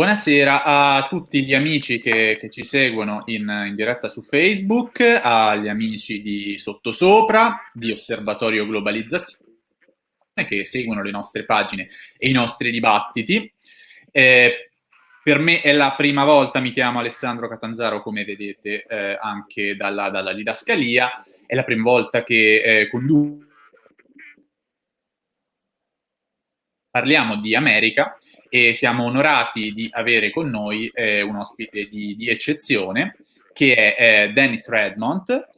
Buonasera a tutti gli amici che, che ci seguono in, in, diretta su Facebook, agli amici di Sottosopra, di Osservatorio Globalizzazione, che seguono le nostre pagine e i nostri dibattiti. Eh, per me è la prima volta, mi chiamo Alessandro Catanzaro, come vedete eh, anche dalla, dalla, didascalia, è la prima volta che eh, conduco. Parliamo di America e siamo onorati di avere con noi eh, un ospite di, di, eccezione che è eh, Dennis Redmond,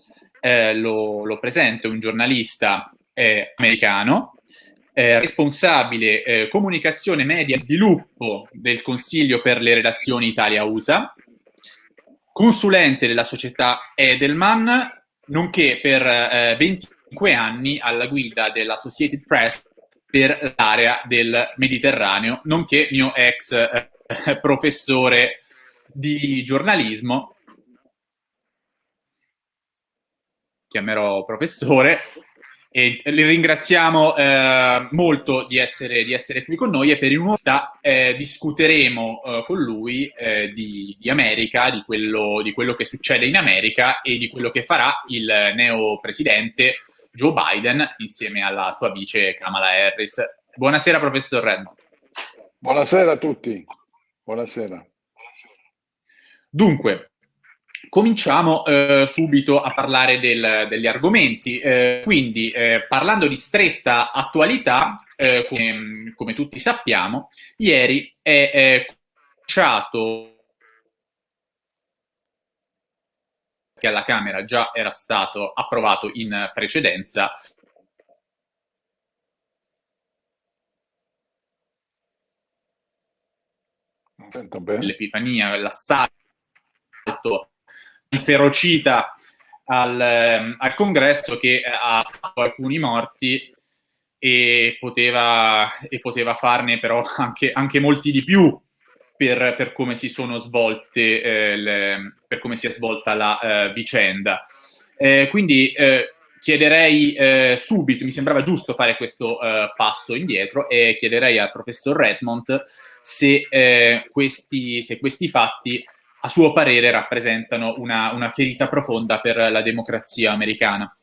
eh, lo, lo, presento, è un giornalista eh, americano, responsabile eh, comunicazione media e sviluppo del Consiglio per le relazioni Italia-USA, consulente della società Edelman, nonché per 25 eh, anni alla guida dell'Associated Press per l'area del Mediterraneo, nonché mio ex eh, professore di giornalismo, chiamerò professore, e li ringraziamo eh, molto di essere, di essere, qui con noi e per un'ora eh, discuteremo eh, con lui eh, di, di, America, di quello, di quello che succede in America e di quello che farà il neo presidente Joe Biden insieme alla sua vice Kamala Harris. Buonasera professor Redmond. Buonasera a tutti. Buonasera. Dunque, cominciamo eh, subito a parlare del, degli argomenti. Eh, quindi, eh, parlando di stretta attualità, eh, come, come, tutti sappiamo, ieri è cominciato che alla Camera già era stato approvato in precedenza. L'Epifania, l'assalto inferocita al, ehm, al, congresso che ha fatto alcuni morti e poteva, e poteva farne però anche, anche molti di più per, per come si sono svolte, eh, le, per come si è svolta la eh, vicenda. Eh, quindi eh, chiederei eh, subito, mi sembrava giusto fare questo eh, passo indietro e chiederei al professor Redmond se, questi, se questi fatti a suo parere rappresentano una, una ferita profonda per la democrazia americana.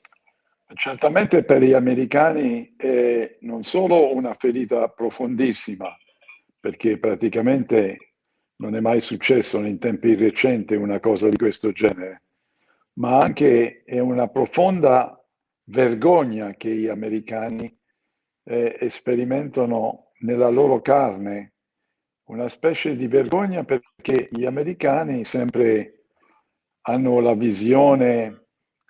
Certamente per gli americani è non solo una ferita profondissima, perché praticamente non è mai successo in tempi recenti una cosa di questo genere, ma anche è una profonda vergogna che gli americani eh, sperimentano nella loro carne, una specie di vergogna perché gli americani sempre hanno la visione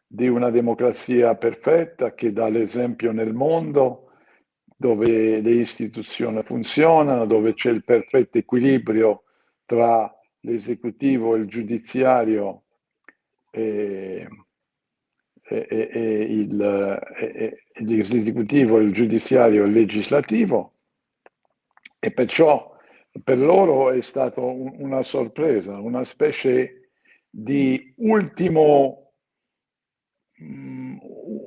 di una democrazia perfetta che dà l'esempio nel mondo, dove le istituzioni funzionano, dove c'è il perfetto equilibrio tra l'esecutivo e il giudiziario e, e, e, il, e l'esecutivo, il giudiziario e il legislativo. E perciò per loro è stata un, una sorpresa, una specie di ultimo, um,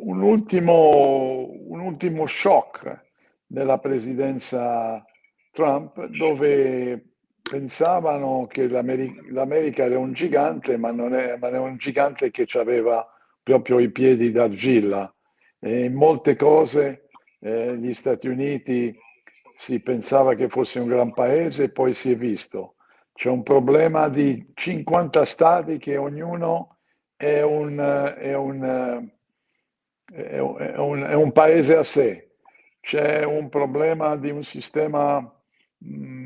un, ultimo, un ultimo shock nella presidenza Trump dove pensavano che l'America era un gigante, ma non è, ma è un gigante che aveva proprio i piedi d'argilla. E in molte cose eh, gli Stati Uniti si pensava che fosse un gran paese e poi si è visto. C'è un problema di 50 stati che ognuno è un, è un, è un, è un paese a sé. C'è un problema di un sistema Mm,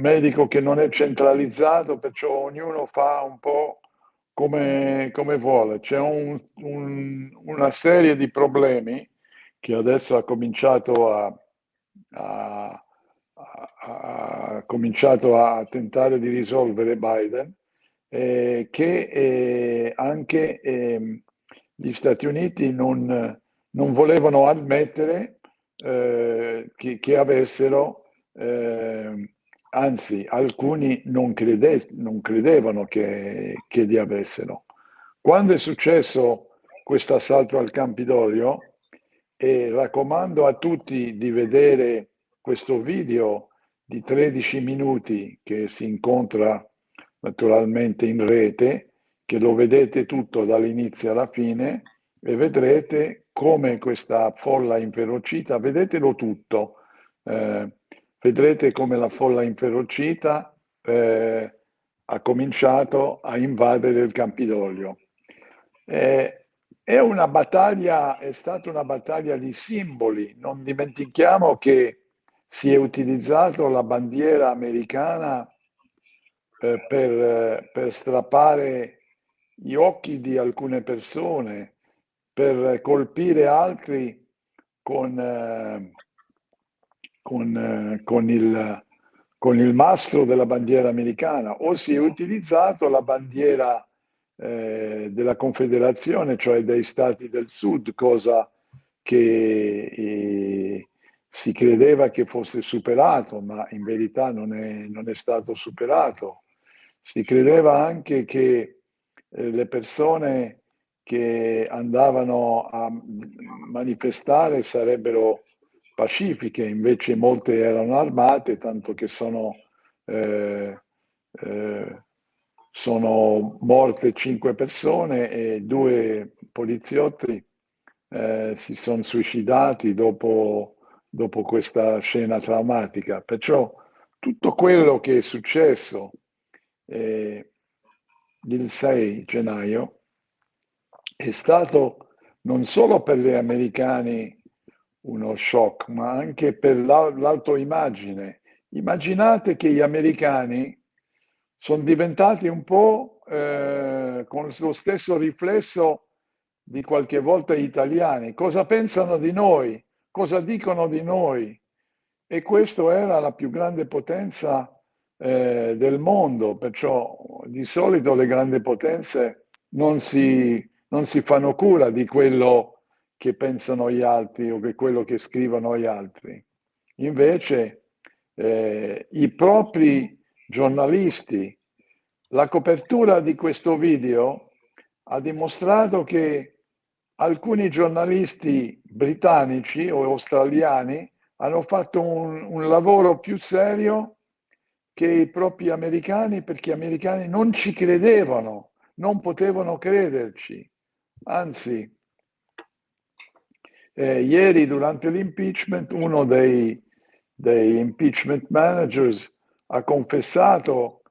medico che non è centralizzato, perciò ognuno fa un po' come, come vuole. C'è un, un, una serie di problemi che adesso ha cominciato a, a, a, a cominciato tentare di risolvere Biden, eh, che eh, anche eh, gli Stati Uniti non, non volevano ammettere eh, che, che avessero eh, anzi alcuni non, crede, non credevano che, che, li avessero. Quando è successo questo assalto al Campidoglio, e raccomando a tutti di vedere questo video di 13 minuti che si incontra naturalmente in rete, che lo vedete tutto dall'inizio alla fine e vedrete come questa folla inferocita, vedetelo tutto, eh, vedrete come la folla inferocita eh, ha cominciato a invadere il Campidoglio. Eh, è una battaglia, è stata una battaglia di simboli, non dimentichiamo che si è utilizzato la bandiera americana eh, per, per strappare gli occhi di alcune persone, per colpire altri con, eh, con, eh, con, il, con, il, mastro della bandiera americana o si è utilizzato la bandiera eh, della Confederazione, cioè dei Stati del Sud, cosa che eh, si credeva che fosse superato, ma in verità non è, non è stato superato. Si credeva anche che eh, le persone che andavano a manifestare sarebbero pacifiche, invece molte erano armate, tanto che sono, eh, eh, sono morte cinque persone e due poliziotti eh, si sono suicidati dopo, dopo questa scena traumatica. Perciò tutto quello che è successo eh, il 6 gennaio è stato non solo per gli americani uno shock, ma anche per l'autoimmagine. Immaginate che gli americani sono diventati un po' eh, con lo stesso riflesso di qualche volta gli italiani. Cosa pensano di noi? Cosa dicono di noi? E questa era la più grande potenza eh, del mondo, perciò di solito le grandi potenze non si, non si fanno cura di quello che pensano gli altri o di quello che scrivono gli altri. Invece eh, i propri giornalisti, la copertura di questo video ha dimostrato che alcuni giornalisti britannici o australiani hanno fatto un, un lavoro più serio che i propri americani perché gli americani non ci credevano, non potevano crederci. Anzi, eh, ieri durante l'impeachment uno dei, dei impeachment managers ha confessato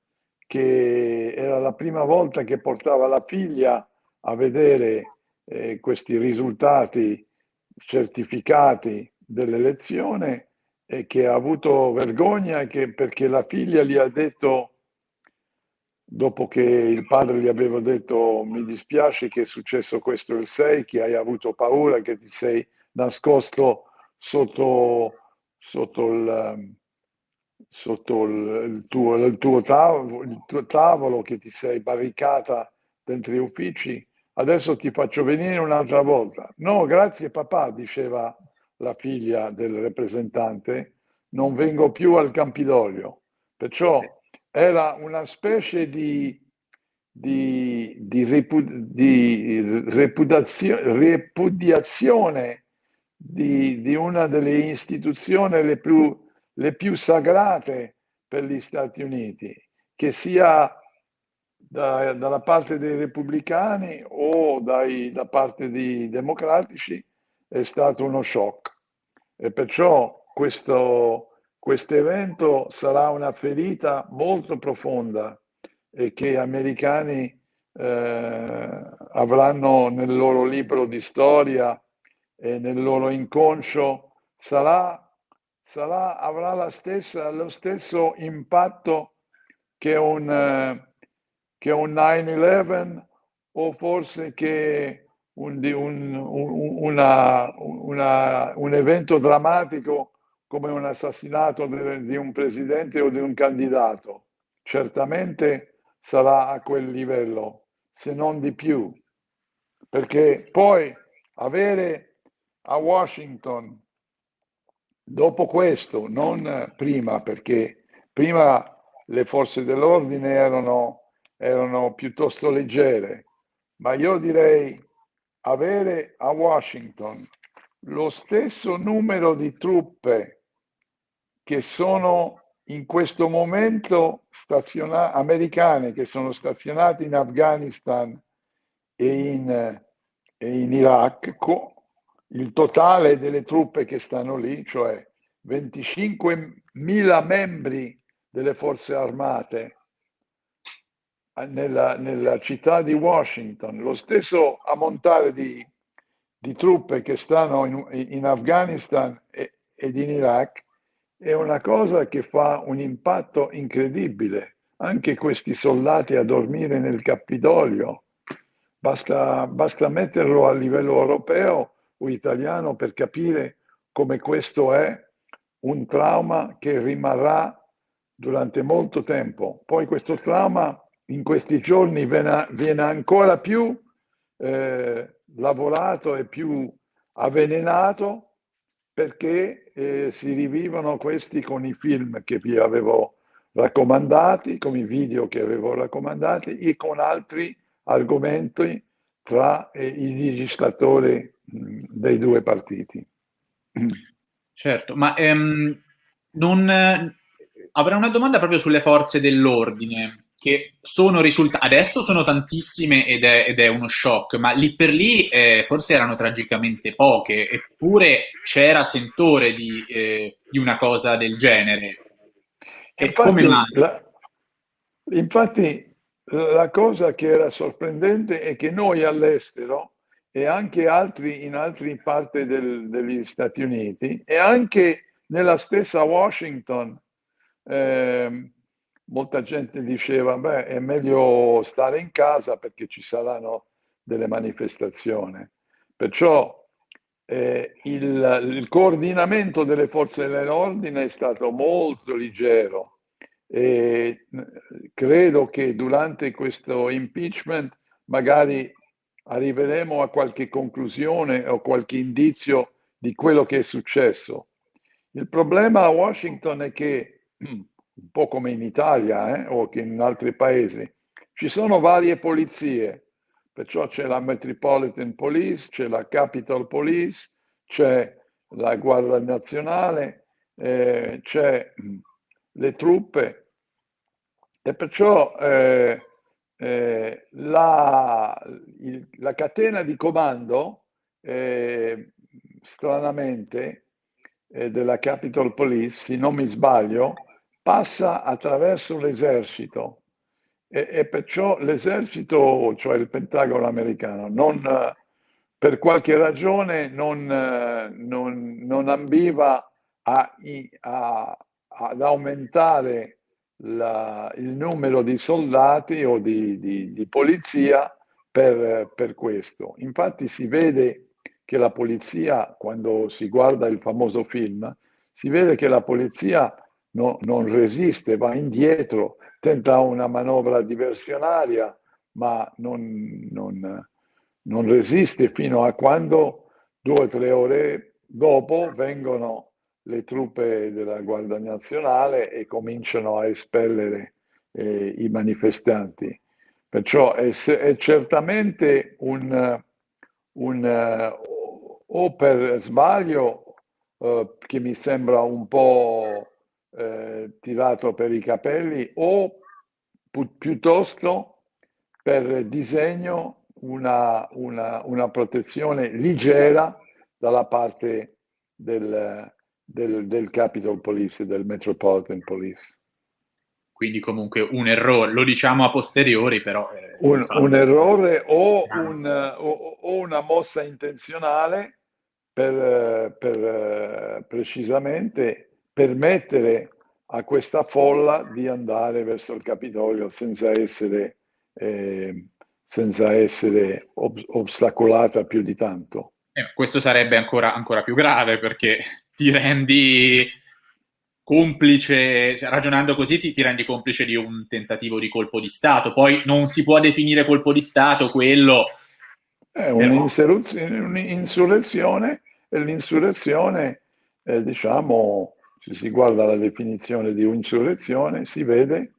che era la prima volta che portava la figlia a vedere eh, questi risultati certificati dell'elezione e che ha avuto vergogna che, perché la figlia gli ha detto, dopo che il padre gli aveva detto mi dispiace che è successo questo il 6, che hai avuto paura, che ti sei nascosto sotto, sotto, il, sotto il, il, tuo, il, tuo tavolo, il tuo tavolo, che ti sei barricata dentro gli uffici, adesso ti faccio venire un'altra volta. No, grazie papà, diceva la figlia del rappresentante, non vengo più al Campidoglio. Perciò era una specie di, di, di, repu, di repudiazione di, di, una delle istituzioni le più, le più sagrate per gli Stati Uniti, che sia da, dalla parte dei repubblicani o dai, da parte dei democratici, è stato uno shock. E perciò questo, questo evento sarà una ferita molto profonda e che gli americani eh, avranno nel loro libro di storia e nel loro inconscio sarà, sarà, avrà stessa, lo stesso impatto che un, che un 9-11 o forse che un, un, una, una, un evento drammatico come un assassinato di un presidente o di un candidato. Certamente sarà a quel livello, se non di più, perché poi avere a Washington, dopo questo, non prima, perché prima le forze dell'ordine erano, erano piuttosto leggere, ma io direi avere a Washington lo stesso numero di truppe che sono in questo momento staziona- americane che sono stazionate in Afghanistan e in, e in Iraq, il totale delle truppe che stanno lì, cioè 25.000 membri delle forze armate nella, nella città di Washington, lo stesso ammontare di, di truppe che stanno in, in Afghanistan e, ed in Iraq, è una cosa che fa un impatto incredibile. Anche questi soldati a dormire nel Capitolio, basta, basta metterlo a livello europeo o italiano per capire come questo è un trauma che rimarrà durante molto tempo. Poi questo trauma in questi giorni viene, viene ancora più eh, lavorato e più avvelenato perché eh, si rivivono questi con i film che vi avevo raccomandati, con i video che avevo raccomandati e con altri argomenti tra eh, i legislatori mh, dei due partiti. Certo, ma ehm, non, eh, avrei una domanda proprio sulle forze dell'ordine che sono risultate, adesso sono tantissime ed è, ed è, uno shock, ma lì per lì eh, forse erano tragicamente poche, eppure c'era sentore di, eh, di una cosa del genere. E infatti, come mai? La, infatti la cosa che era sorprendente è che noi all'estero e anche altri in altre parti del, degli Stati Uniti e anche nella stessa Washington, eh, molta gente diceva, beh, è meglio stare in casa perché ci saranno delle manifestazioni. Perciò eh, il, il, coordinamento delle forze dell'ordine è stato molto leggero e credo che durante questo impeachment magari arriveremo a qualche conclusione o qualche indizio di quello che è successo. Il problema a Washington è che un po' come in Italia eh, o che in altri paesi, ci sono varie polizie, perciò c'è la Metropolitan Police, c'è la Capitol Police, c'è la Guardia Nazionale, eh, c'è le truppe. E perciò eh, eh, la, il, la, catena di comando eh, stranamente eh, della Capitol Police, se non mi sbaglio, passa attraverso l'esercito e, e perciò l'esercito, cioè il Pentagono americano, non, per qualche ragione non, non, non ambiva a, a, ad aumentare la, il numero di soldati o di, di, di polizia per, per, questo. Infatti si vede che la polizia, quando si guarda il famoso film, si vede che la polizia no, non resiste, va indietro, tenta una manovra diversionaria, ma non, non, non resiste fino a quando due o tre ore dopo vengono le truppe della Guardia Nazionale e cominciano a espellere eh, i manifestanti. Perciò è, è certamente un, un uh, o per sbaglio uh, che mi sembra un po' eh, tirato per i capelli o pi- piuttosto per disegno una, una, una, protezione leggera dalla parte del, del, del Capitol Police, del Metropolitan Police. Quindi comunque un errore, lo diciamo a posteriori però. Eh, un, un, errore o, un, o, o, una mossa intenzionale per, per precisamente permettere a questa folla di andare verso il Capitolio senza essere, eh, senza essere ob- ostacolata più di tanto. Eh, questo sarebbe ancora, ancora, più grave perché ti rendi complice, cioè, ragionando così ti, ti, rendi complice di un tentativo di colpo di Stato. Poi non si può definire colpo di Stato quello... È un'insurrezione e l'insurrezione, eh, diciamo, se si guarda la definizione di insurrezione, si vede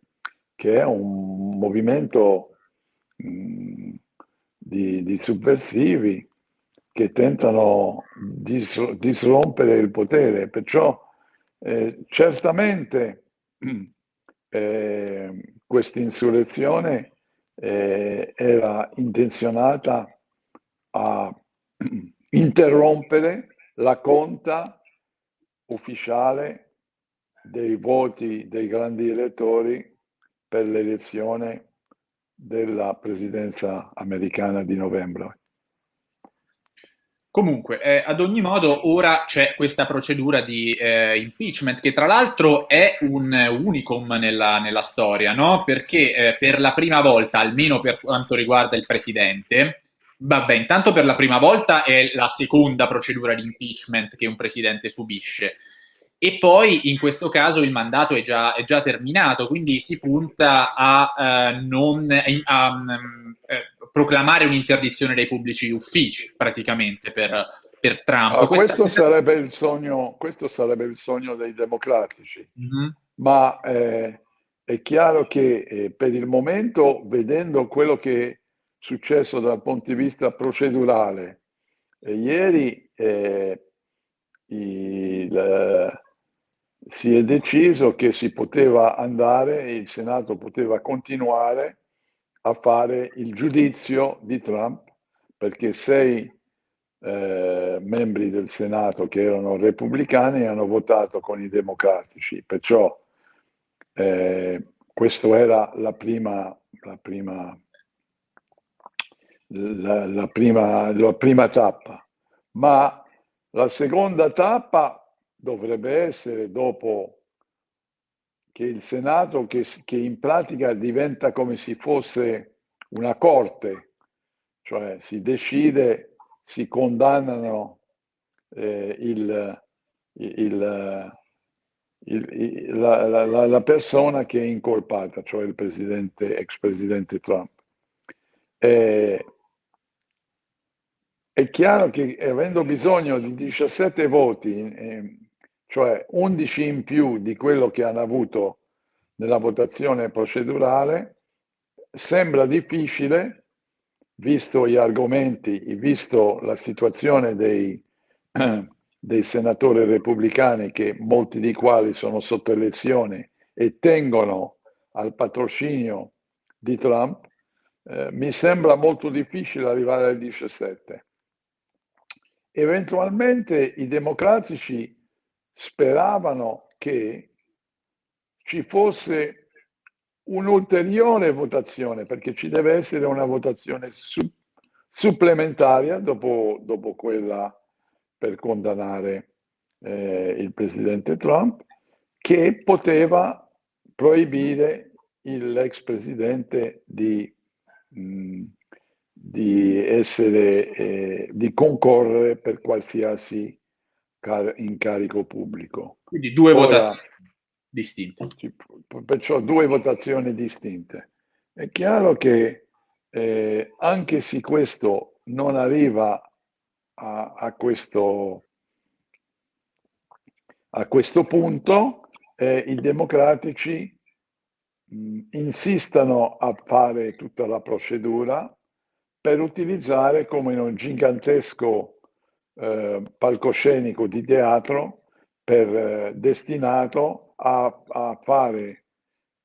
che è un movimento mm, di, di, subversivi che tentano di disrompere il potere. Perciò eh, certamente eh, questa insurrezione eh, era intenzionata a interrompere la conta ufficiale dei voti dei grandi elettori per l'elezione della presidenza americana di novembre. Comunque, eh, ad ogni modo, ora c'è questa procedura di eh, impeachment che tra l'altro è un unicum nella, nella storia, no? Perché eh, per la prima volta, almeno per quanto riguarda il presidente, vabbè, intanto per la prima volta è la seconda procedura di impeachment che un presidente subisce. E poi in questo caso il mandato è già, è già terminato, quindi si punta a, uh, non, a um, eh, proclamare un'interdizione dei pubblici uffici praticamente per, per Trump. Ah, questo, sarebbe sogno, questo, sarebbe il sogno, dei democratici, mm-hmm. ma eh, è chiaro che eh, per il momento, vedendo quello che successo dal punto di vista procedurale, eh, ieri eh, il si è deciso che si poteva andare, il Senato poteva continuare a fare il giudizio di Trump perché sei eh, membri del Senato che erano repubblicani hanno votato con i democratici, perciò eh, questa era la prima, la prima, la, la prima, la prima tappa, ma la seconda tappa dovrebbe essere dopo che il Senato, che, che in pratica diventa come se fosse una corte, cioè si decide, si condannano eh, il, il, il, la, la, la, persona che è incolpata, cioè il presidente, ex presidente Trump. Eh, è chiaro che avendo bisogno di 17 voti, eh, cioè 11 in più di quello che hanno avuto nella votazione procedurale, sembra difficile, visto gli argomenti, visto la situazione dei, dei senatori repubblicani, che molti di quali sono sotto elezione e tengono al patrocinio di Trump, eh, mi sembra molto difficile arrivare ai 17. Eventualmente i democratici speravano che ci fosse un'ulteriore votazione, perché ci deve essere una votazione su, supplementaria dopo, dopo, quella per condannare eh, il presidente Trump, che poteva proibire l'ex presidente di, mh, di, essere, eh, di concorrere per qualsiasi incarico pubblico. Quindi due Ora, votazioni distinte. Perciò due votazioni distinte. È chiaro che eh, anche se questo non arriva a, a, questo, a questo punto, eh, i democratici mh, insistano a fare tutta la procedura per utilizzare come un gigantesco eh, palcoscenico di teatro per, eh, destinato a, a fare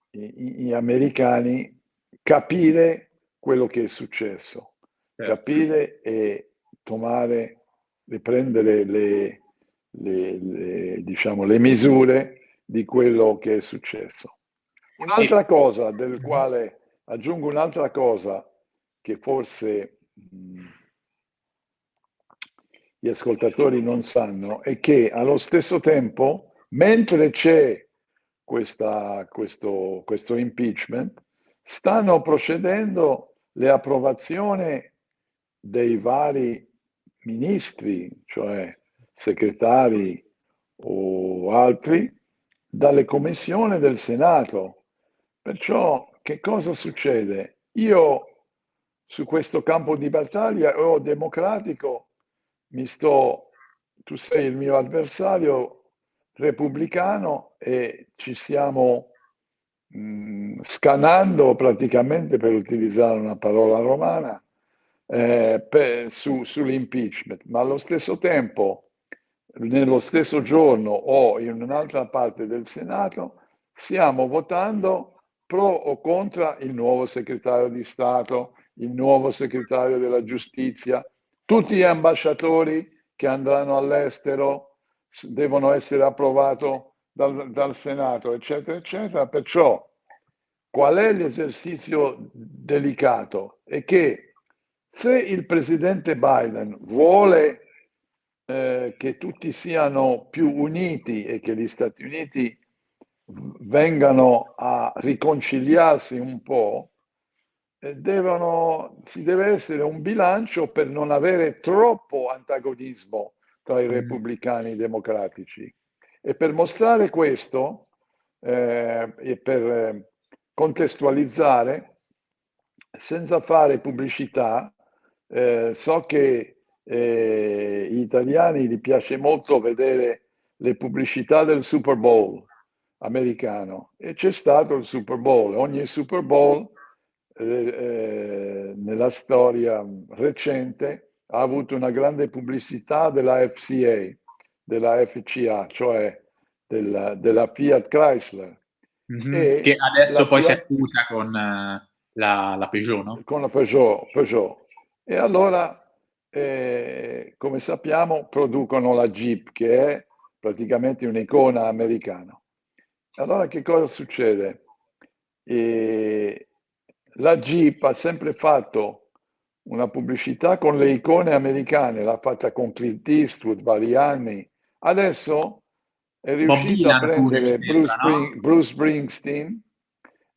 gli americani capire quello che è successo, certo. capire e tomare, riprendere le, le, le, diciamo, le misure di quello che è successo. Un'altra cosa del quale aggiungo un'altra cosa che forse gli ascoltatori non sanno è che allo stesso tempo, mentre c'è questa, questo, questo impeachment, stanno procedendo le approvazioni dei vari ministri, cioè segretari o altri, dalle commissioni del Senato. Perciò che cosa succede? Io su questo campo di battaglia o democratico mi sto, tu sei il mio avversario repubblicano e ci stiamo mh, mm, scanando praticamente per utilizzare una parola romana eh, per, su, sull'impeachment, ma allo stesso tempo, nello stesso giorno o in un'altra parte del Senato, stiamo votando pro o contro il nuovo segretario di Stato, il nuovo segretario della giustizia, tutti gli ambasciatori che andranno all'estero devono essere approvati dal, dal Senato, eccetera, eccetera. Perciò qual è l'esercizio delicato? È che se il presidente Biden vuole eh, che tutti siano più uniti e che gli Stati Uniti vengano a riconciliarsi un po', devono, ci deve essere un bilancio per non avere troppo antagonismo tra i mm. repubblicani e i democratici. E per mostrare questo eh, e per eh, contestualizzare, senza fare pubblicità, eh, so che eh, gli italiani gli piace molto vedere le pubblicità del Super Bowl americano e c'è stato il Super Bowl. Ogni Super Bowl eh, eh, nella storia recente ha avuto una grande pubblicità della FCA, della FCA, cioè della, della Fiat Chrysler. Mm-hmm. Che adesso poi Fiat... si accusa con uh, la, la, Peugeot, no? Con la Peugeot, Peugeot. E allora, eh, come sappiamo, producono la Jeep, che è praticamente un'icona americana. Allora che cosa succede? E la Jeep ha sempre fatto una pubblicità con le icone americane, l'ha fatta con Clint Eastwood vari anni. Adesso è riuscito a prendere Bruce, sembra, no? Bruce, Springsteen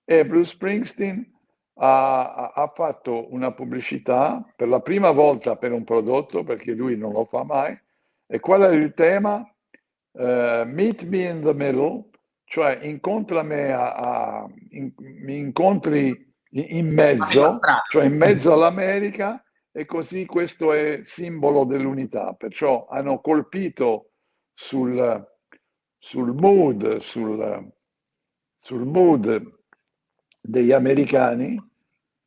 e Bruce Springsteen ha, ha, fatto una pubblicità per la prima volta per un prodotto, perché lui non lo fa mai. E qual è il tema? Uh, meet me in the middle, cioè incontra me a, a in, mi incontri in, mezzo, cioè in mezzo all'America e così questo è simbolo dell'unità. Perciò hanno colpito sul, sul mood, sul, sul mood degli americani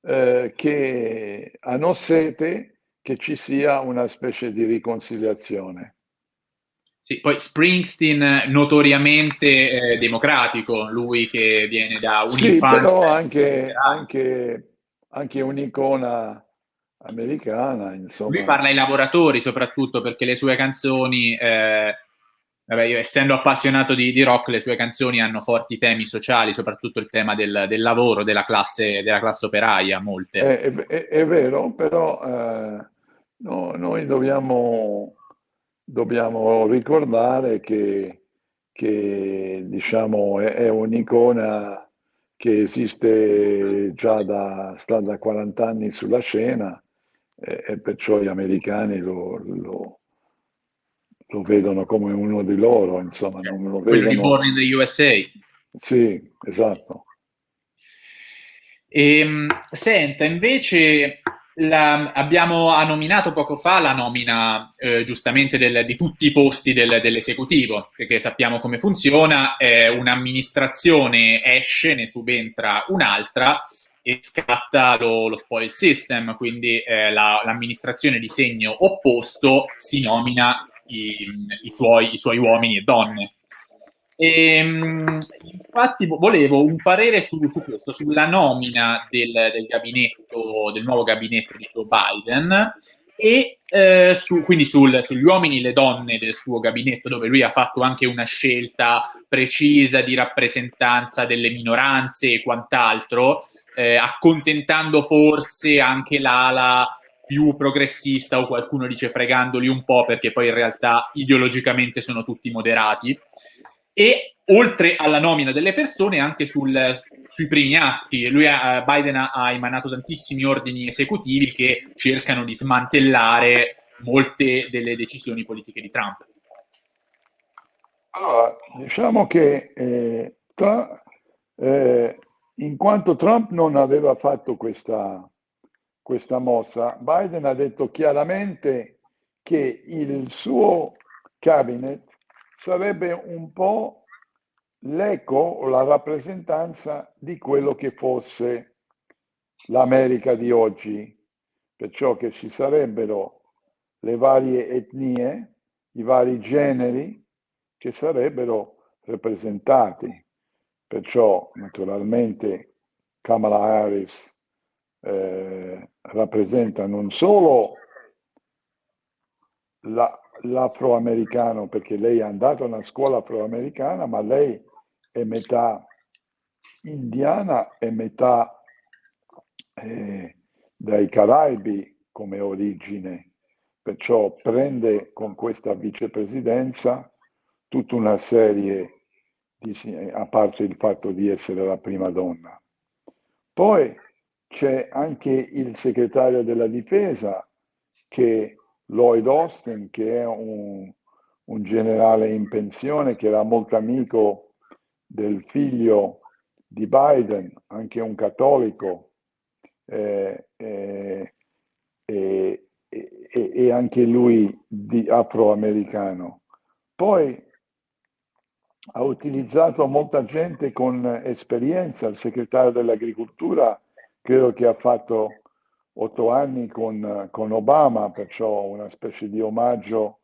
eh, che hanno sete che ci sia una specie di riconciliazione. Sì, poi Springsteen notoriamente eh, democratico, lui che viene da un'infanzia... Sì, però anche, anche, anche un'icona americana, insomma. Lui parla ai lavoratori soprattutto perché le sue canzoni, eh, vabbè, io essendo appassionato di, di, rock, le sue canzoni hanno forti temi sociali, soprattutto il tema del, del lavoro, della classe, della classe operaia, molte. È, è, è vero, però eh, no, noi dobbiamo dobbiamo ricordare che, che diciamo, è, è, un'icona che esiste già da, sta da 40 anni sulla scena e, e perciò gli americani lo, lo, lo, vedono come uno di loro, insomma, non lo vedono... Quello di Born in the USA. Sì, esatto. E, ehm, senta, invece la, abbiamo nominato poco fa la nomina eh, giustamente del, di tutti i posti del, dell'esecutivo, perché sappiamo come funziona, eh, un'amministrazione esce, ne subentra un'altra e scatta lo, lo spoil system, quindi eh, la, l'amministrazione di segno opposto si nomina i, i, suoi, i suoi uomini e donne. E, ehm, infatti volevo un parere su, su questo, sulla nomina del, del, del nuovo gabinetto di Joe Biden e eh, su, quindi sul, sugli uomini e le donne del suo gabinetto, dove lui ha fatto anche una scelta precisa di rappresentanza delle minoranze e quant'altro, eh, accontentando forse anche l'ala più progressista o qualcuno dice fregandoli un po' perché poi in realtà ideologicamente sono tutti moderati e oltre alla nomina delle persone anche sul, sui primi atti. Lui ha, Biden ha, ha, emanato tantissimi ordini esecutivi che cercano di smantellare molte delle decisioni politiche di Trump. Allora, diciamo che eh, tra, eh, in quanto Trump non aveva fatto questa, questa mossa, Biden ha detto chiaramente che il suo cabinet sarebbe un po' l'eco o la rappresentanza di quello che fosse l'America di oggi, perciò che ci sarebbero le varie etnie, i vari generi che sarebbero rappresentati. Perciò naturalmente Kamala Harris eh, rappresenta non solo la, l'afroamericano, perché lei è andata a una scuola afroamericana, ma lei è metà indiana e metà eh, dai Caraibi come origine, perciò prende con questa vicepresidenza tutta una serie di, a parte il fatto di essere la prima donna. Poi c'è anche il segretario della difesa che Lloyd Austin, che è un, un generale in pensione, che era molto amico del figlio di Biden, anche un cattolico, eh, eh, eh, e anche lui di afroamericano. Poi ha utilizzato molta gente con esperienza, il segretario dell'agricoltura credo che ha fatto otto anni con, con Obama, perciò una specie di omaggio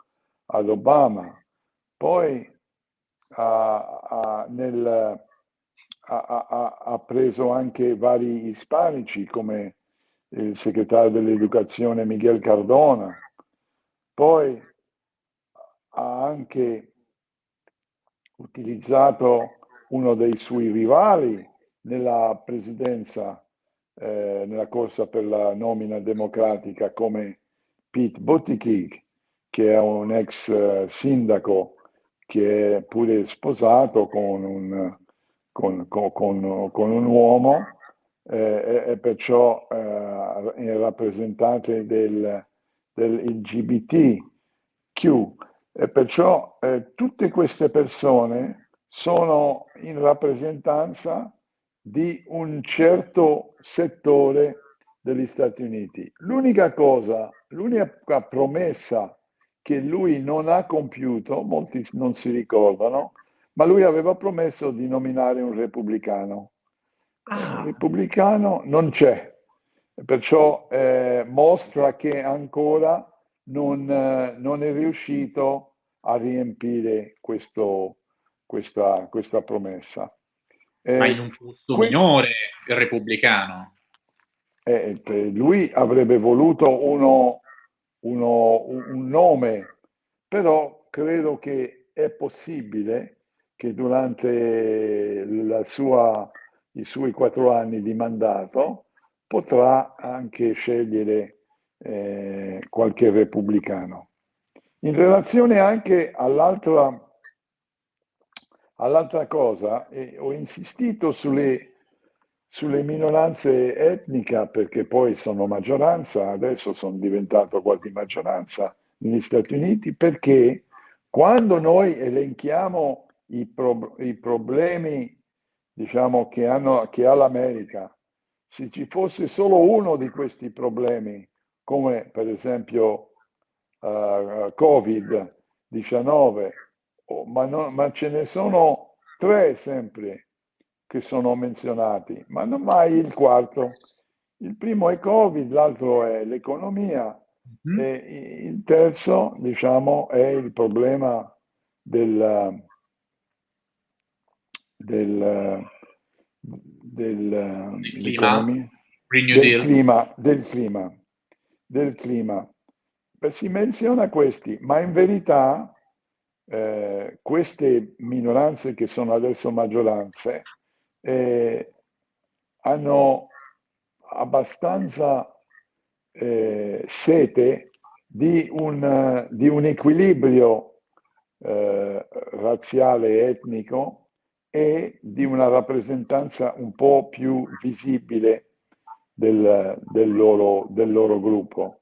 ad Obama. Poi ha, ha, nel, ha, ha, preso anche vari ispanici come il segretario dell'educazione Miguel Cardona, poi ha anche utilizzato uno dei suoi rivali nella presidenza eh, nella corsa per la nomina democratica come Pete Buttigieg, che è un ex eh, sindaco che è pure sposato con un, con, con, con, un uomo eh, e, perciò eh, è rappresentante del, del LGBTQ. E perciò tutte queste persone sono in rappresentanza di un certo settore degli Stati Uniti. L'unica cosa, l'unica promessa che lui non ha compiuto, molti non si ricordano, ma lui aveva promesso di nominare un repubblicano. Ah. Il repubblicano non c'è, perciò eh, mostra che ancora non, eh, non, è riuscito a riempire questo, questa, questa promessa. Eh, Ma in un posto que- minore il repubblicano. Eh, lui avrebbe voluto uno, uno, un nome, però credo che è possibile che durante sua, i suoi quattro anni di mandato potrà anche scegliere eh, qualche repubblicano. In relazione anche all'altra All'altra cosa, eh, ho insistito sulle, sulle minoranze etniche perché poi sono maggioranza, adesso sono diventato quasi maggioranza negli Stati Uniti, perché quando noi elenchiamo i, pro, i problemi diciamo, che, hanno, che ha l'America, se ci fosse solo uno di questi problemi, come per esempio uh, Covid-19, oh, ma, no, ma ce ne sono tre sempre che sono menzionati, ma non mai il quarto. Il primo è Covid, l'altro è l'economia mm-hmm. e il terzo, diciamo, è il problema del, del, del, clima. del clima, del clima, del clima. Si menziona questi, ma in verità eh, queste minoranze che sono adesso maggioranze eh, hanno abbastanza eh, sete di un, di un equilibrio eh, razziale etnico e di una rappresentanza un po' più visibile del, del, loro, del loro, gruppo.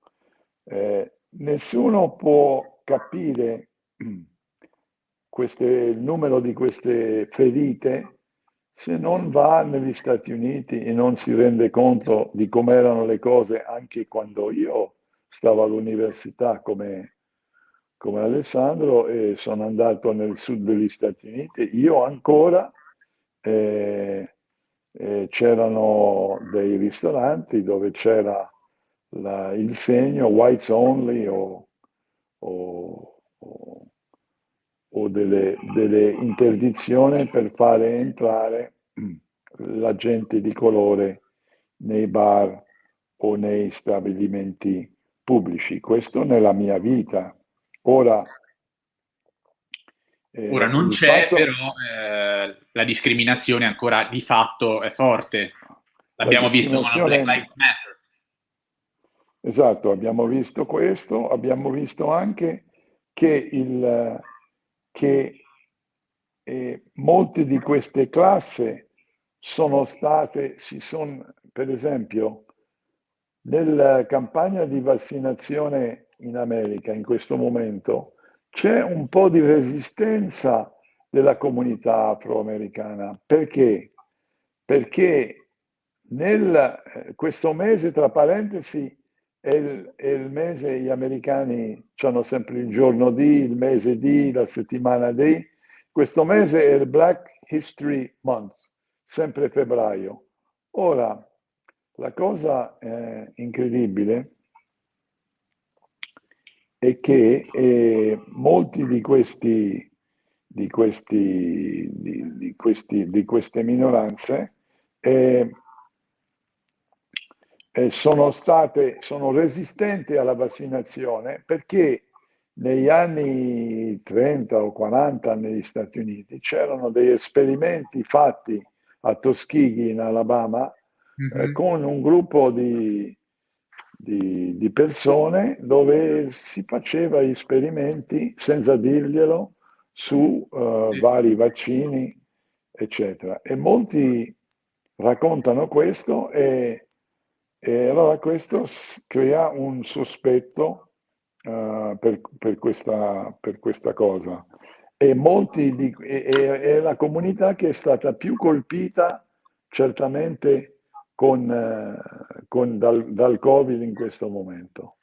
Eh, nessuno può capire queste, il numero di queste ferite se non va negli Stati Uniti e non si rende conto di come erano le cose anche quando io stavo all'università come, come Alessandro e sono andato nel sud degli Stati Uniti, io ancora eh, eh, c'erano dei ristoranti dove c'era la, il segno whites only o, o, o delle, delle interdizioni per fare entrare la gente di colore nei bar o nei stabilimenti pubblici. Questo nella mia vita. Ora, eh, Ora non c'è, fatto... però eh, la discriminazione ancora di fatto è forte. L'abbiamo visto con la Black Lives Matter. Esatto, abbiamo visto questo, abbiamo visto anche che, il, che eh, molte di queste classi sono state, si sono, per esempio, nella campagna di vaccinazione in America in questo momento c'è un po' di resistenza della comunità afroamericana. Perché? Perché nel, eh, questo mese, tra parentesi, è il, è il, mese, gli americani hanno sempre il giorno D, il mese D, la settimana D. Questo mese è il Black History Month, sempre febbraio. Ora, la cosa eh, incredibile è che eh, molti di questi, di, questi, di, di, questi, di queste minoranze eh, eh, sono state sono resistenti alla vaccinazione perché negli anni 30 o 40 negli Stati Uniti c'erano degli esperimenti fatti a Tuskegee in Alabama mm-hmm. eh, con un gruppo di, di, di, persone dove si faceva esperimenti senza dirglielo su uh, sì. vari vaccini, eccetera. E molti raccontano questo e, e allora questo crea un sospetto uh, per, per, questa, per, questa, cosa. E molti di, è la comunità che è stata più colpita certamente con, eh, con dal, dal, Covid in questo momento.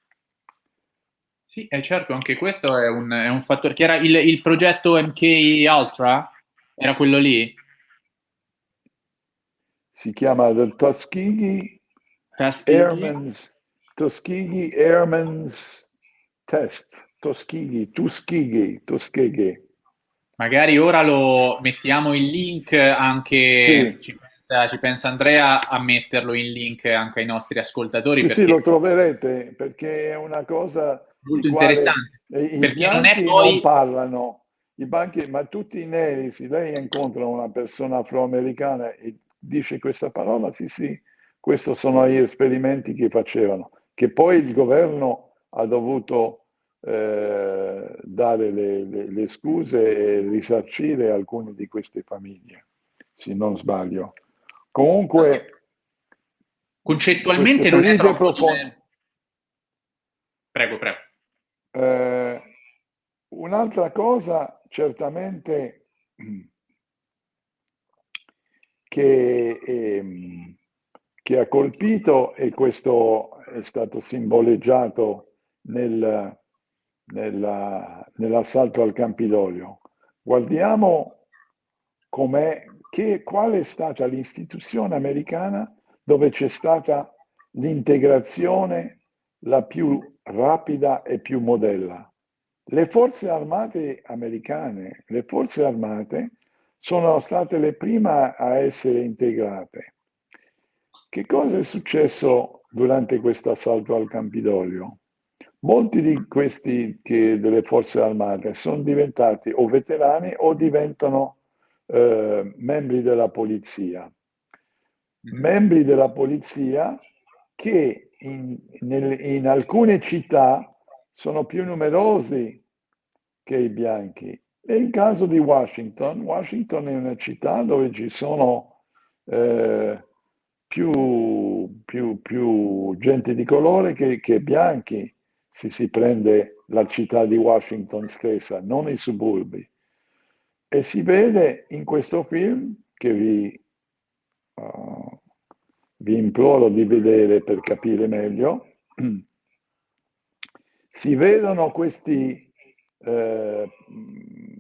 Sì, è certo, anche questo è un, è un fattore. Che era il, il, progetto MK Ultra? Era quello lì? Si chiama The Tuskegee, Tuskegee? Airman's, Tuskegee Airman's Test. Tuskegee, Tuskegee, Tuskegee. Magari ora lo mettiamo il link anche sì ci pensa Andrea a metterlo in link anche ai nostri ascoltatori. Sì, sì, lo troverete perché è una cosa molto interessante. Perché non, è poi... non parlano, i banchi, ma tutti i neri, se lei incontra una persona afroamericana e dice questa parola, sì, sì, questi sono gli esperimenti che facevano, che poi il governo ha dovuto eh, dare le, le, le scuse e risarcire alcune di queste famiglie, se non sbaglio. Comunque, concettualmente non è troppo profonde. Prego, prego. Eh, un'altra cosa certamente che, eh, che, ha colpito e questo è stato simboleggiato nel, nella, nell'assalto al Campidoglio. Guardiamo com'è che, qual è stata l'istituzione americana dove c'è stata l'integrazione la più rapida e più modella. Le forze armate americane, le forze armate sono state le prime a essere integrate. Che cosa è successo durante questo assalto al Campidoglio? Molti di questi che, delle forze armate sono diventati o veterani o diventano eh, membri della polizia. Mm-hmm. Membri della polizia che in, nel, in alcune città sono più numerosi che i bianchi. Nel caso di Washington, Washington è una città dove ci sono eh, più, più, più, gente di colore che, che, bianchi, se si prende la città di Washington stessa, non i suburbi. E si vede in questo film, che vi, uh, vi imploro di vedere per capire meglio, si vedono questi eh,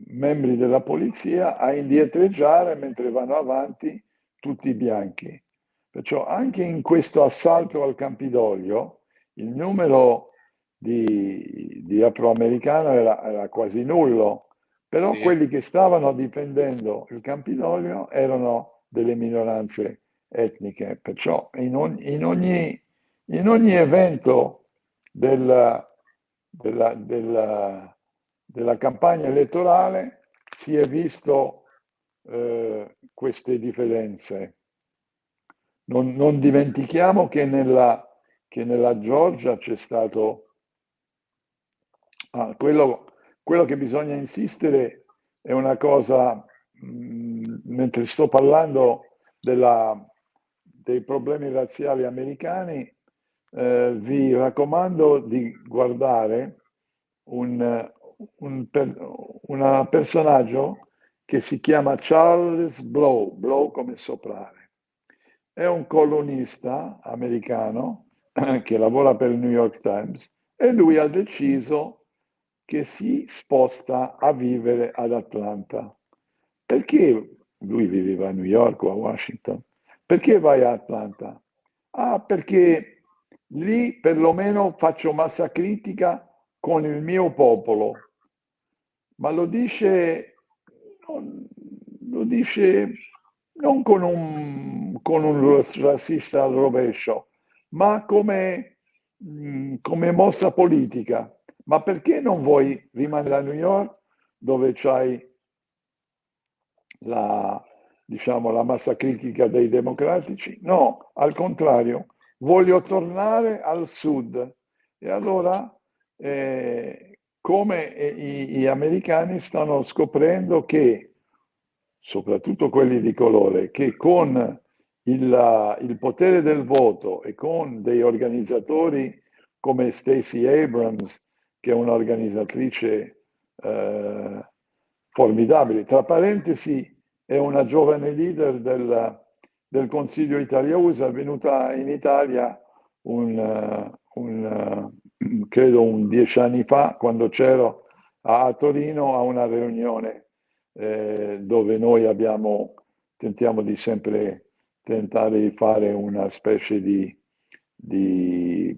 membri della polizia a indietreggiare mentre vanno avanti tutti i bianchi. Perciò anche in questo assalto al Campidoglio il numero di, di afroamericano era, era quasi nullo, però sì. quelli che stavano difendendo il Campidoglio erano delle minoranze etniche. Perciò in ogni, in ogni, in ogni evento della, della, della, della, campagna elettorale si è visto eh, queste differenze. Non, non dimentichiamo che nella, che nella Georgia c'è stato ah, quello, quello che bisogna insistere è una cosa, mh, mm, mentre sto parlando della, dei problemi razziali americani, eh, vi raccomando di guardare un, un, per, personaggio che si chiama Charles Blow, Blow come soprare. È un colonnista americano che lavora per il New York Times e lui ha deciso che si sposta a vivere ad Atlanta. Perché lui viveva a New York o a Washington? Perché vai a Atlanta? Ah, perché lì perlomeno faccio massa critica con il mio popolo. Ma lo dice, lo dice non con un, con un razzista al rovescio, ma come, mm, come mossa politica. Ma perché non vuoi rimanere a New York dove c'hai la, diciamo, la massa critica dei democratici? No, al contrario, voglio tornare al sud. E allora, eh, come gli americani stanno scoprendo che, soprattutto quelli di colore, che con il, il potere del voto e con dei organizzatori come Stacey Abrams, che è un'organizzatrice eh, formidabile, tra parentesi è una giovane leader del, del Consiglio Italia-USA, venuta in Italia un, un, credo un dieci anni fa, quando c'ero a Torino a una riunione eh, dove noi abbiamo, tentiamo di sempre tentare di fare una specie di, di,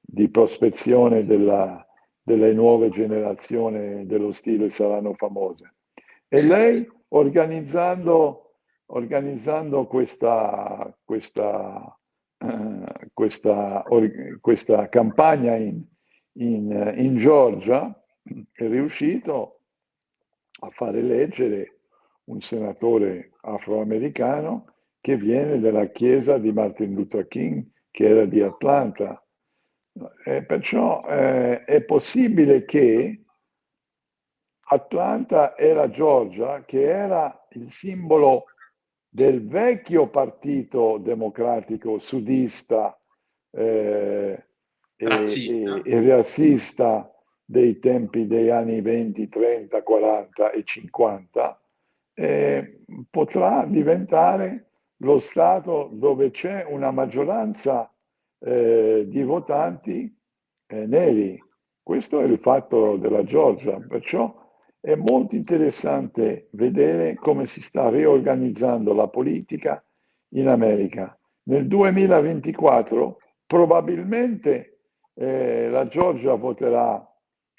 di prospezione della, delle nuove generazioni dello stile saranno famose. E lei organizzando, organizzando questa, questa, uh, questa, or, questa campagna in, in, in Georgia è riuscito a fare eleggere un senatore afroamericano che viene dalla chiesa di Martin Luther King, che era di Atlanta. E perciò eh, è possibile che Atlanta era Georgia, che era il simbolo del vecchio partito democratico sudista eh, e, e, razzista dei tempi degli anni 20, 30, 40 e 50, eh, potrà diventare lo Stato dove c'è una maggioranza eh, di votanti eh, neri. Questo è il fatto della Georgia, perciò è molto interessante vedere come si sta riorganizzando la politica in America. Nel 2024 probabilmente eh, la Georgia voterà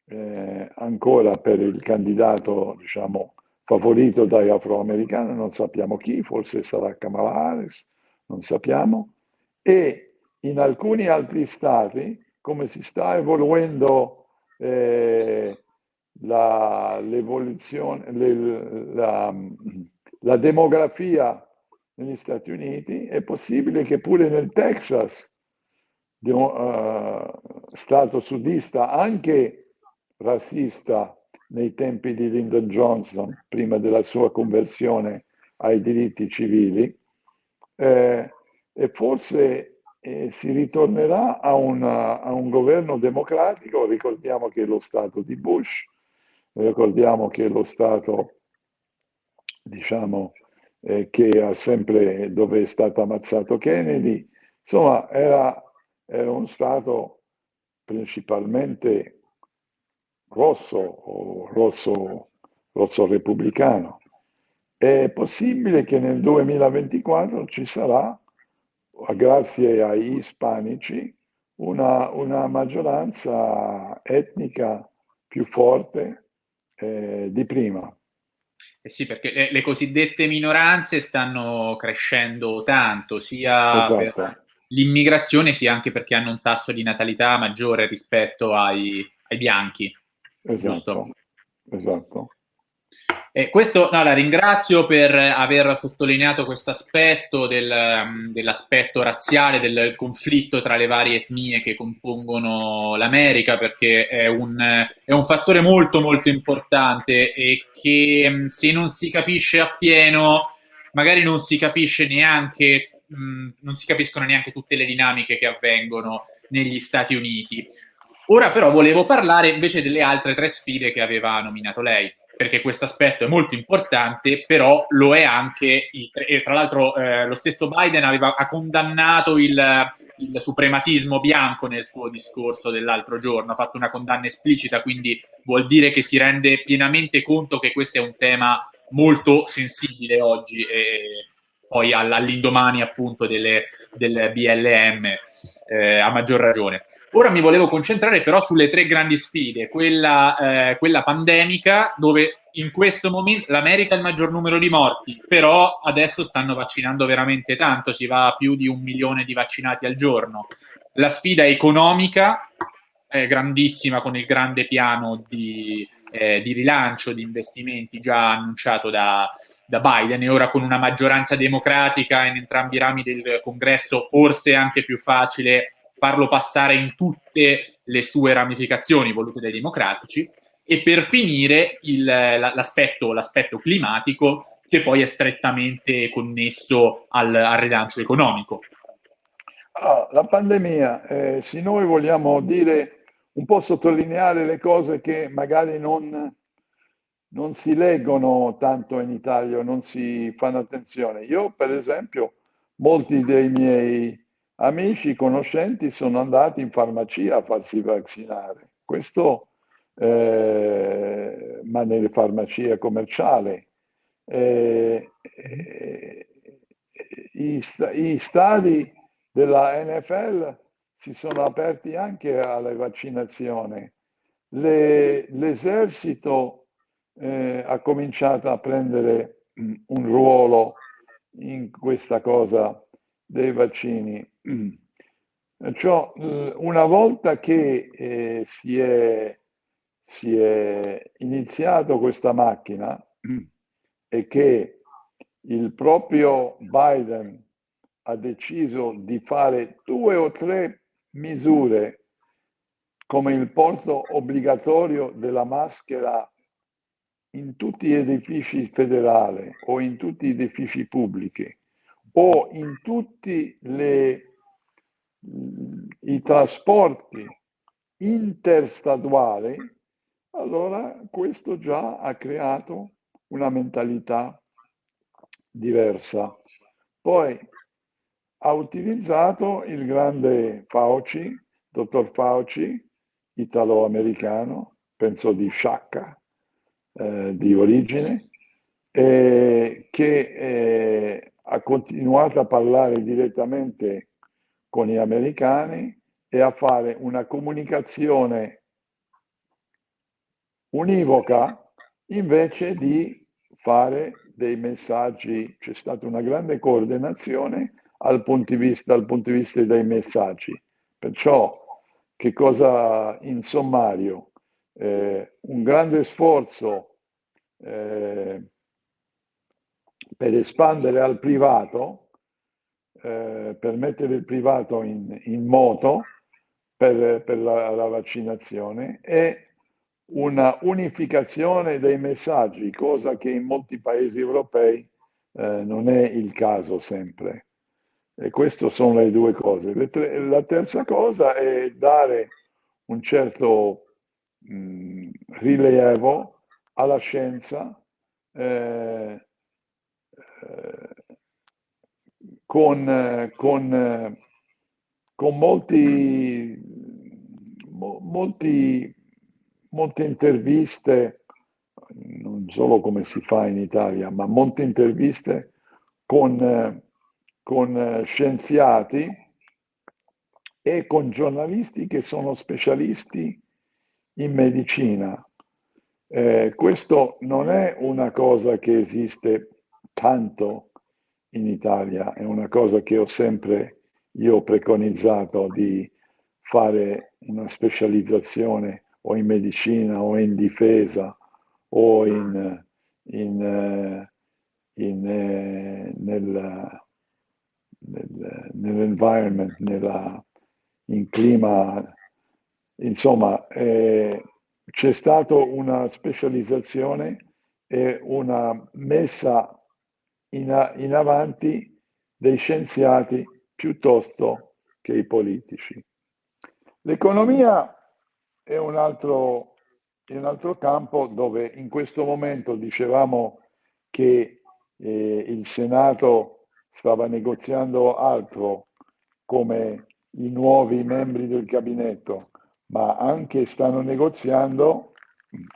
eh, ancora per il candidato, diciamo, favorito dagli afroamericani, non sappiamo chi, forse sarà Kamala Harris, non sappiamo, e in alcuni altri stati, come si sta evolvendo eh, la, l'evoluzione, le, la, la demografia negli Stati Uniti, è possibile che pure nel Texas, di uh, stato sudista, anche razzista, nei tempi di Lyndon Johnson, prima della sua conversione ai diritti civili, eh, e forse eh, si ritornerà a, una, a, un governo democratico, ricordiamo che lo Stato di Bush, ricordiamo che lo Stato, diciamo, eh, che ha sempre, dove è stato ammazzato Kennedy, insomma, era, era un Stato principalmente rosso o rosso, rosso repubblicano. È possibile che nel 2024 ci sarà, grazie ai ispanici, una, una maggioranza etnica più forte eh, di prima. Eh sì, perché le, le, cosiddette minoranze stanno crescendo tanto, sia esatto. per l'immigrazione, sia anche perché hanno un tasso di natalità maggiore rispetto ai, ai bianchi. Esatto. Esatto. Eh, questo no, la ringrazio per aver sottolineato questo aspetto del, dell'aspetto razziale, del conflitto tra le varie etnie che compongono l'America, perché è un, è un fattore molto molto importante e che um, se non si capisce appieno, magari non si capisce neanche, um, non si capiscono neanche tutte le dinamiche che avvengono negli Stati Uniti. Ora però volevo parlare invece delle altre tre sfide che aveva nominato lei perché questo aspetto è molto importante, però lo è anche, il, e tra l'altro eh, lo stesso Biden aveva, ha condannato il, il, suprematismo bianco nel suo discorso dell'altro giorno, ha fatto una condanna esplicita, quindi vuol dire che si rende pienamente conto che questo è un tema molto sensibile oggi e poi all'indomani appunto delle, del BLM eh, a maggior ragione. Ora mi volevo concentrare però sulle tre grandi sfide, quella, eh, quella pandemica dove in questo momento l'America ha il maggior numero di morti, però adesso stanno vaccinando veramente tanto, si va a più di un milione di vaccinati al giorno. La sfida economica è grandissima con il grande piano di, eh, di rilancio di investimenti già annunciato da, da, Biden e ora con una maggioranza democratica in entrambi i rami del congresso forse anche più facile farlo passare in tutte le sue ramificazioni volute dai democratici e per finire l'aspetto, climatico che poi è strettamente connesso al, al rilancio economico. Allora, la pandemia, eh, se noi vogliamo dire un po' sottolineare le cose che magari non, non si leggono tanto in Italia, non si fanno attenzione. Io, per esempio, molti dei miei amici, conoscenti sono andati in farmacia a farsi vaccinare. Questo, eh, ma nelle farmacie commerciali. Eh, eh, i, i stadi della NFL si sono aperti anche alle vaccinazioni. Le, l'esercito eh, ha cominciato a prendere un ruolo in questa cosa dei vaccini. Perciò una volta che eh, si, è, si è iniziato questa macchina e che il proprio Biden ha deciso di fare due o tre misure come il porto obbligatorio della maschera in tutti gli edifici federali o in tutti gli edifici pubblici o in tutti le, i trasporti interstatuali, allora questo già ha creato una mentalità diversa. Poi ha utilizzato il grande Fauci, dottor Fauci, italo-americano, penso di Sciacca, eh, di origine, eh, che eh, ha continuato a parlare direttamente con gli americani e a fare una comunicazione univoca invece di fare dei messaggi, c'è stata una grande coordinazione al punto dal punto di vista dei messaggi. Perciò, che cosa in sommario? Eh, un grande sforzo eh, per espandere al privato, eh, per mettere il privato in, in moto per, per la, la, vaccinazione e una unificazione dei messaggi, cosa che in molti paesi europei eh, non è il caso sempre. E queste sono le due cose. Tre, la terza cosa è dare un certo mh, rilievo alla scienza eh, con, con, con molti, molti, molte interviste, non solo come si fa in Italia, ma molte interviste con, con scienziati e con giornalisti che sono specialisti in medicina. Eh, questo non è una cosa che esiste tanto in Italia, è una cosa che ho sempre io preconizzato di fare una specializzazione o in medicina o in difesa o in, in, eh, in, eh, nel, nel, nell'environment, nella, in clima, insomma, eh, c'è stata una specializzazione e una messa in, in avanti dei scienziati piuttosto che i politici. L'economia è un altro, è un altro campo dove in questo momento dicevamo che eh, il Senato stava negoziando altro come i nuovi membri del gabinetto, ma anche stanno negoziando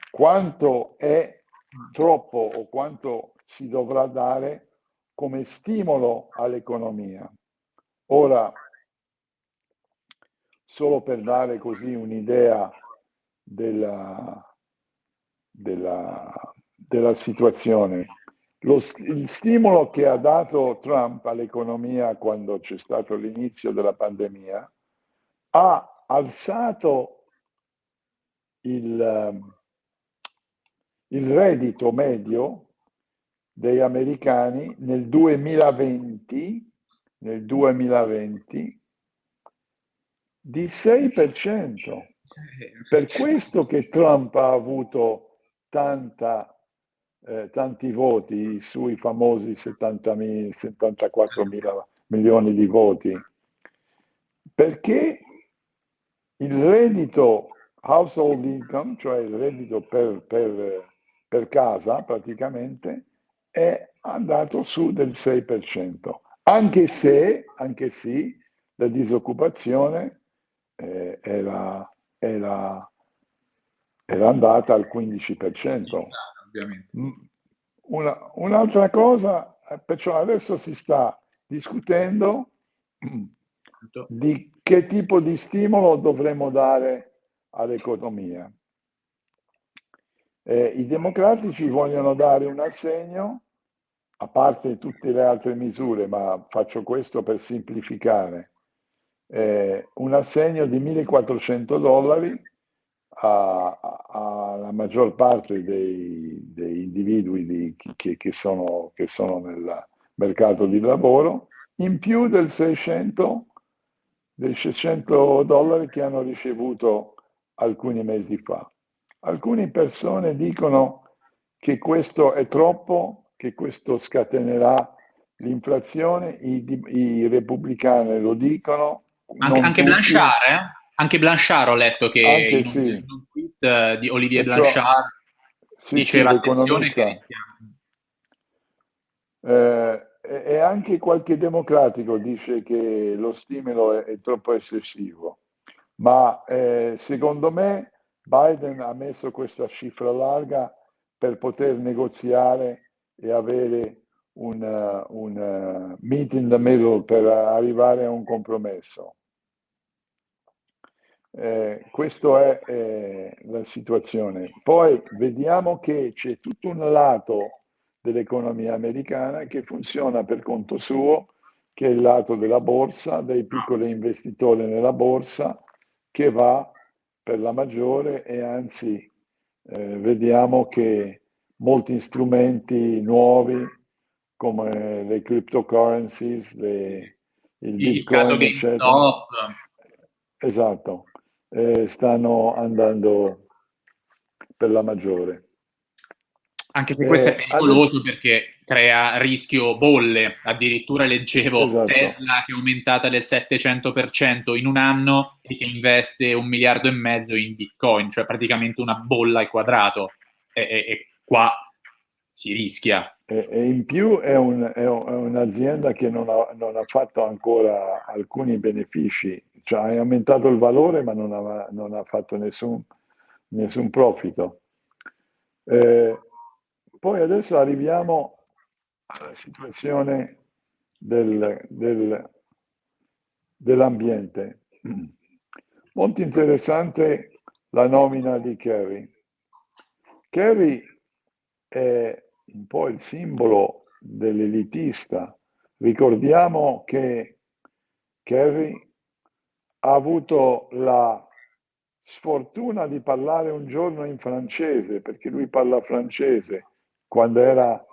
quanto è troppo o quanto si dovrà dare come stimolo all'economia. Ora, solo per dare così un'idea della, della, della situazione, lo, il stimolo che ha dato Trump all'economia quando c'è stato l'inizio della pandemia ha alzato il, il reddito medio degli americani nel 2020, nel 2020 di 6%. Per questo che Trump ha avuto tanta, eh, tanti voti sui famosi 70 74 mila milioni di voti, perché il reddito household income, cioè il reddito per, per, per casa praticamente, è andato su del 6%, anche se, anche se la disoccupazione eh, era, era, era, andata al 15%. Mm, una, un'altra cosa, eh, perciò adesso si sta discutendo di che tipo di stimolo dovremmo dare all'economia. Eh, I democratici vogliono dare un assegno, a parte tutte le altre misure, ma faccio questo per semplificare, eh, un assegno di 1400 dollari alla maggior parte dei, dei individui di, che, che, sono, che sono nel mercato di lavoro, in più del 600, dei 600 dollari che hanno ricevuto alcuni mesi fa. Alcune persone dicono che questo è troppo, che questo scatenerà l'inflazione, i, i repubblicani lo dicono. Anche, anche Blanchard, eh? Anche Blanchard ho letto che anche in, sì. in un tweet eh, di Olivier Perciò, Blanchard sì, diceva sì, attenzione che eh, e anche qualche democratico dice che lo stimolo è, è troppo eccessivo, ma eh, secondo me Biden ha messo questa cifra larga per poter negoziare e avere un, uh, un uh, meet in the middle per arrivare a un compromesso. Eh, questa è eh, la situazione. Poi vediamo che c'è tutto un lato dell'economia americana che funziona per conto suo, che è il lato della borsa, dei piccoli investitori nella borsa, che va per la maggiore e anzi eh, vediamo che molti strumenti nuovi come le cryptocurrencies, le, il, il caso GameStop. Esatto, eh, stanno andando per la maggiore. Anche se questo eh, è pericoloso adesso... perché crea rischio bolle. Addirittura leggevo esatto. Tesla che è aumentata del 700% in un anno e che investe un miliardo e mezzo in Bitcoin, cioè praticamente una bolla al quadrato. E, e, e qua si rischia. E, e in più è, un, è, un'azienda che non ha, non ha, fatto ancora alcuni benefici, cioè ha aumentato il valore ma non ha, non ha fatto nessun, nessun profitto. Eh, poi adesso arriviamo alla situazione del, del, dell'ambiente. Molto interessante la nomina di Kerry. Kerry è un po' il simbolo dell'elitista. Ricordiamo che Kerry ha avuto la sfortuna di parlare un giorno in francese, perché lui parla francese, quando era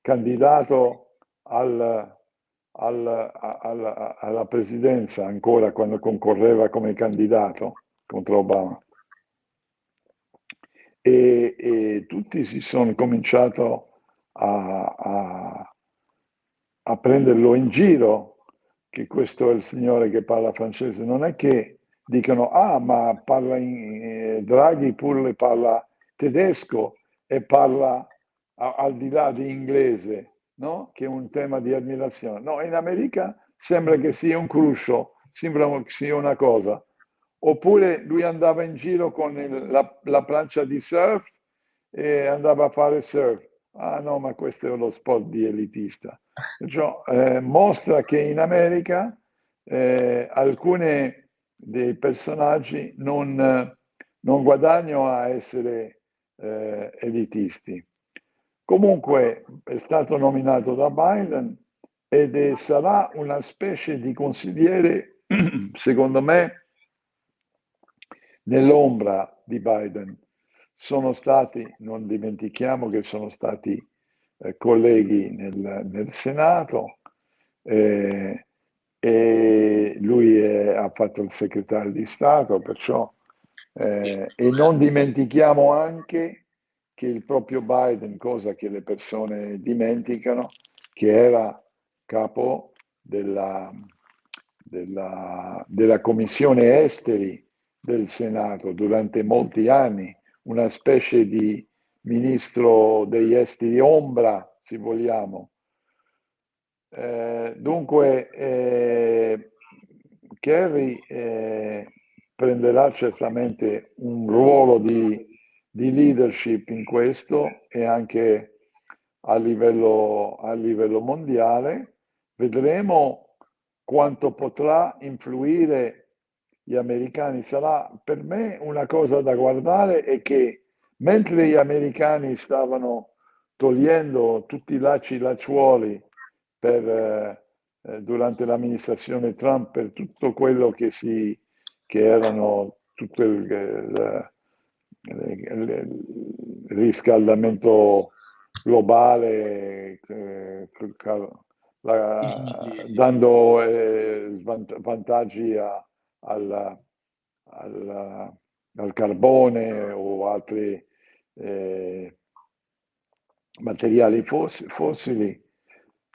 candidato al, al, al, alla presidenza, ancora quando concorreva come candidato contro Obama. E, e tutti si sono cominciato a, a, a prenderlo in giro, che questo è il signore che parla francese. Non è che dicono, ah, ma parla in, eh, Draghi pure parla tedesco e parla al di là di inglese, no? che è un tema di ammirazione. No, in America sembra che sia un cruccio, sembra che sia una cosa. Oppure lui andava in giro con il, la, la plancia di surf e andava a fare surf. Ah no, ma questo è lo sport di elitista. Perciò eh, mostra che in America eh, alcuni dei personaggi non, non guadagnano a essere eh, elitisti. Comunque è stato nominato da Biden ed è, sarà una specie di consigliere, secondo me, nell'ombra di Biden. Sono stati, non dimentichiamo che sono stati eh, colleghi nel, nel Senato eh, e lui è, ha fatto il segretario di Stato, perciò eh, e non dimentichiamo anche che il proprio Biden, cosa che le persone dimenticano, che era capo della, della, della Commissione Esteri del Senato durante molti anni, una specie di ministro degli esteri ombra, se vogliamo. Eh, dunque, eh, Kerry eh, prenderà certamente un ruolo di di leadership in questo e anche a livello, a livello mondiale. Vedremo quanto potrà influire gli americani. Sarà per me una cosa da guardare è che mentre gli americani stavano togliendo tutti i lacci lacciuoli per, eh, durante l'amministrazione Trump per tutto quello che, si, che erano tutto il, il il riscaldamento globale eh, la, dando eh, vantaggi a, al, al, al, carbone o altri eh, materiali foss fossili.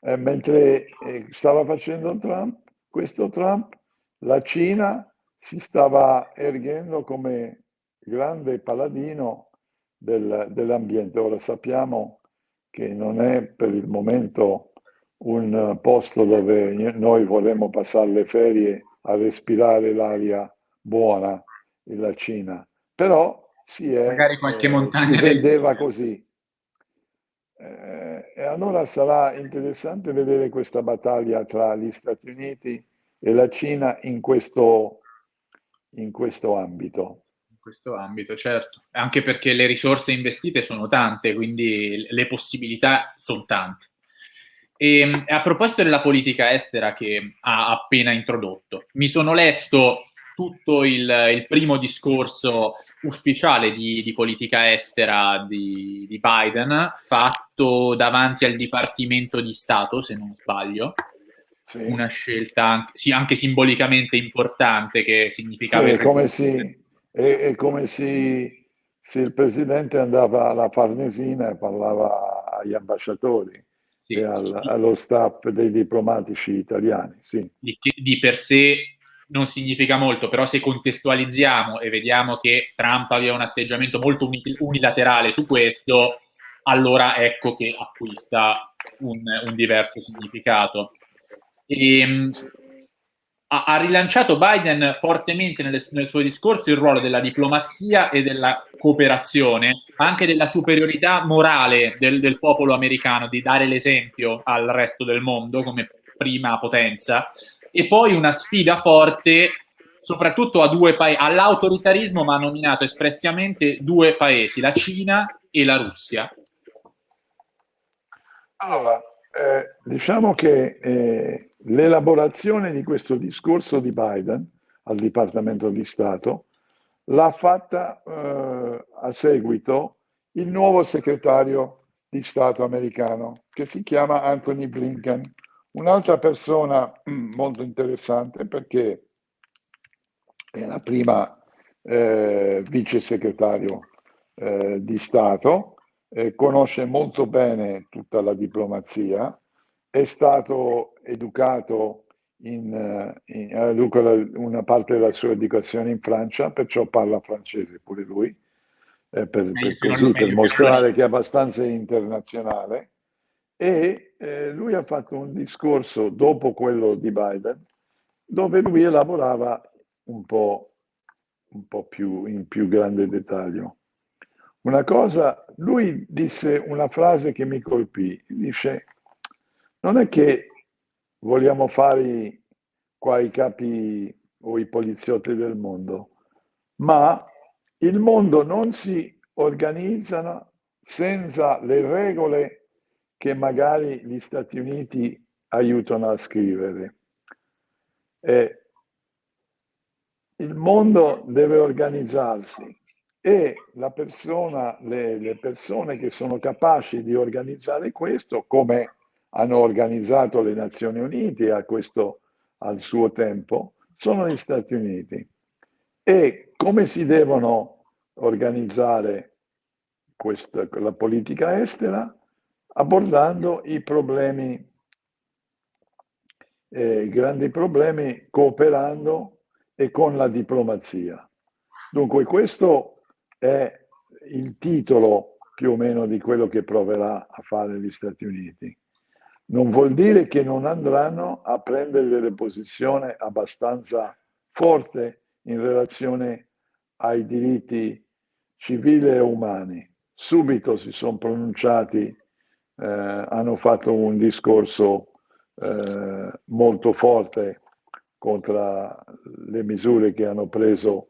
Eh, mentre eh, stava facendo Trump, questo Trump, la Cina si stava erghendo come grande paladino del, dell'ambiente. Ora sappiamo che non è per il momento un posto dove noi vorremmo passare le ferie a respirare l'aria buona la Cina, però si è, magari qualche eh, montagna si vedeva così. Eh, e allora sarà interessante vedere questa battaglia tra gli Stati Uniti e la Cina in questo, in questo ambito questo ambito, certo, anche perché le risorse investite sono tante, quindi le possibilità sono tante. E, ehm, a proposito della politica estera che ha appena introdotto, mi sono letto tutto il, il primo discorso ufficiale di, di politica estera di, di, Biden, fatto davanti al Dipartimento di Stato, se non sbaglio. Sì. Una scelta sì, anche simbolicamente importante che significava... Sì, come si, è, è come se, se, il presidente andava alla Farnesina e parlava agli ambasciatori sì. e al, allo staff dei diplomatici italiani. Sì. Di, di per sé non significa molto, però se contestualizziamo e vediamo che Trump aveva un atteggiamento molto unilaterale su questo, allora ecco che acquista un, un diverso significato. E, ehm, ha, ha rilanciato Biden fortemente nel, nel, suo discorso il ruolo della diplomazia e della cooperazione, anche della superiorità morale del, del popolo americano, di dare l'esempio al resto del mondo come prima potenza, e poi una sfida forte soprattutto a due paesi, all'autoritarismo, ma ha nominato espressamente due paesi, la Cina e la Russia? Allora, eh, diciamo che eh, l'elaborazione di questo discorso di Biden al Dipartimento di Stato l'ha fatta eh, a seguito il nuovo segretario di Stato americano che si chiama Anthony Blinken, un'altra persona mm, molto interessante perché è la prima eh, vice segretario eh, di Stato, eh, conosce molto bene tutta la diplomazia, è stato educato in, eh, in, una parte della sua educazione in Francia, perciò parla francese pure lui, eh, per, per, così, per mostrare che è abbastanza internazionale. E eh, lui ha fatto un discorso dopo quello di Biden, dove lui elaborava un po', un po più in più grande dettaglio. Una cosa, lui disse una frase che mi colpì, dice, non è che vogliamo fare qua i capi o i poliziotti del mondo, ma il mondo non si organizza senza le regole che magari gli Stati Uniti aiutano a scrivere. Eh, il mondo deve organizzarsi e persona, le, le persone che sono capaci di organizzare questo, come hanno organizzato le Nazioni Unite a questo, al suo tempo, sono gli Stati Uniti. E come si devono organizzare questa, la politica estera? Abbordando i problemi, eh, grandi problemi, cooperando e con la diplomazia. Dunque questo è il titolo più o meno di quello che proverà a fare gli Stati Uniti non vuol dire che non andranno a prendere delle posizioni abbastanza forti in relazione ai diritti civili e umani. Subito si sono pronunciati, eh, hanno fatto un discorso eh, molto forte contro le misure che, preso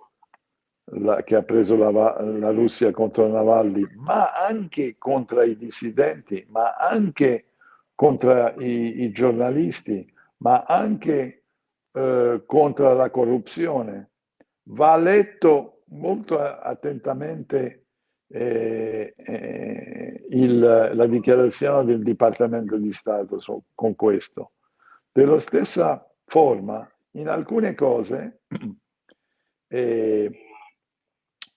la, che ha preso la, la Russia contro Navalny, ma anche contro i dissidenti, ma anche contro i, i giornalisti, ma anche eh, contro la corruzione. Va letto molto attentamente eh, eh, il, la dichiarazione del Dipartimento di Stato su, con questo. Dello stessa forma, in alcune cose, eh,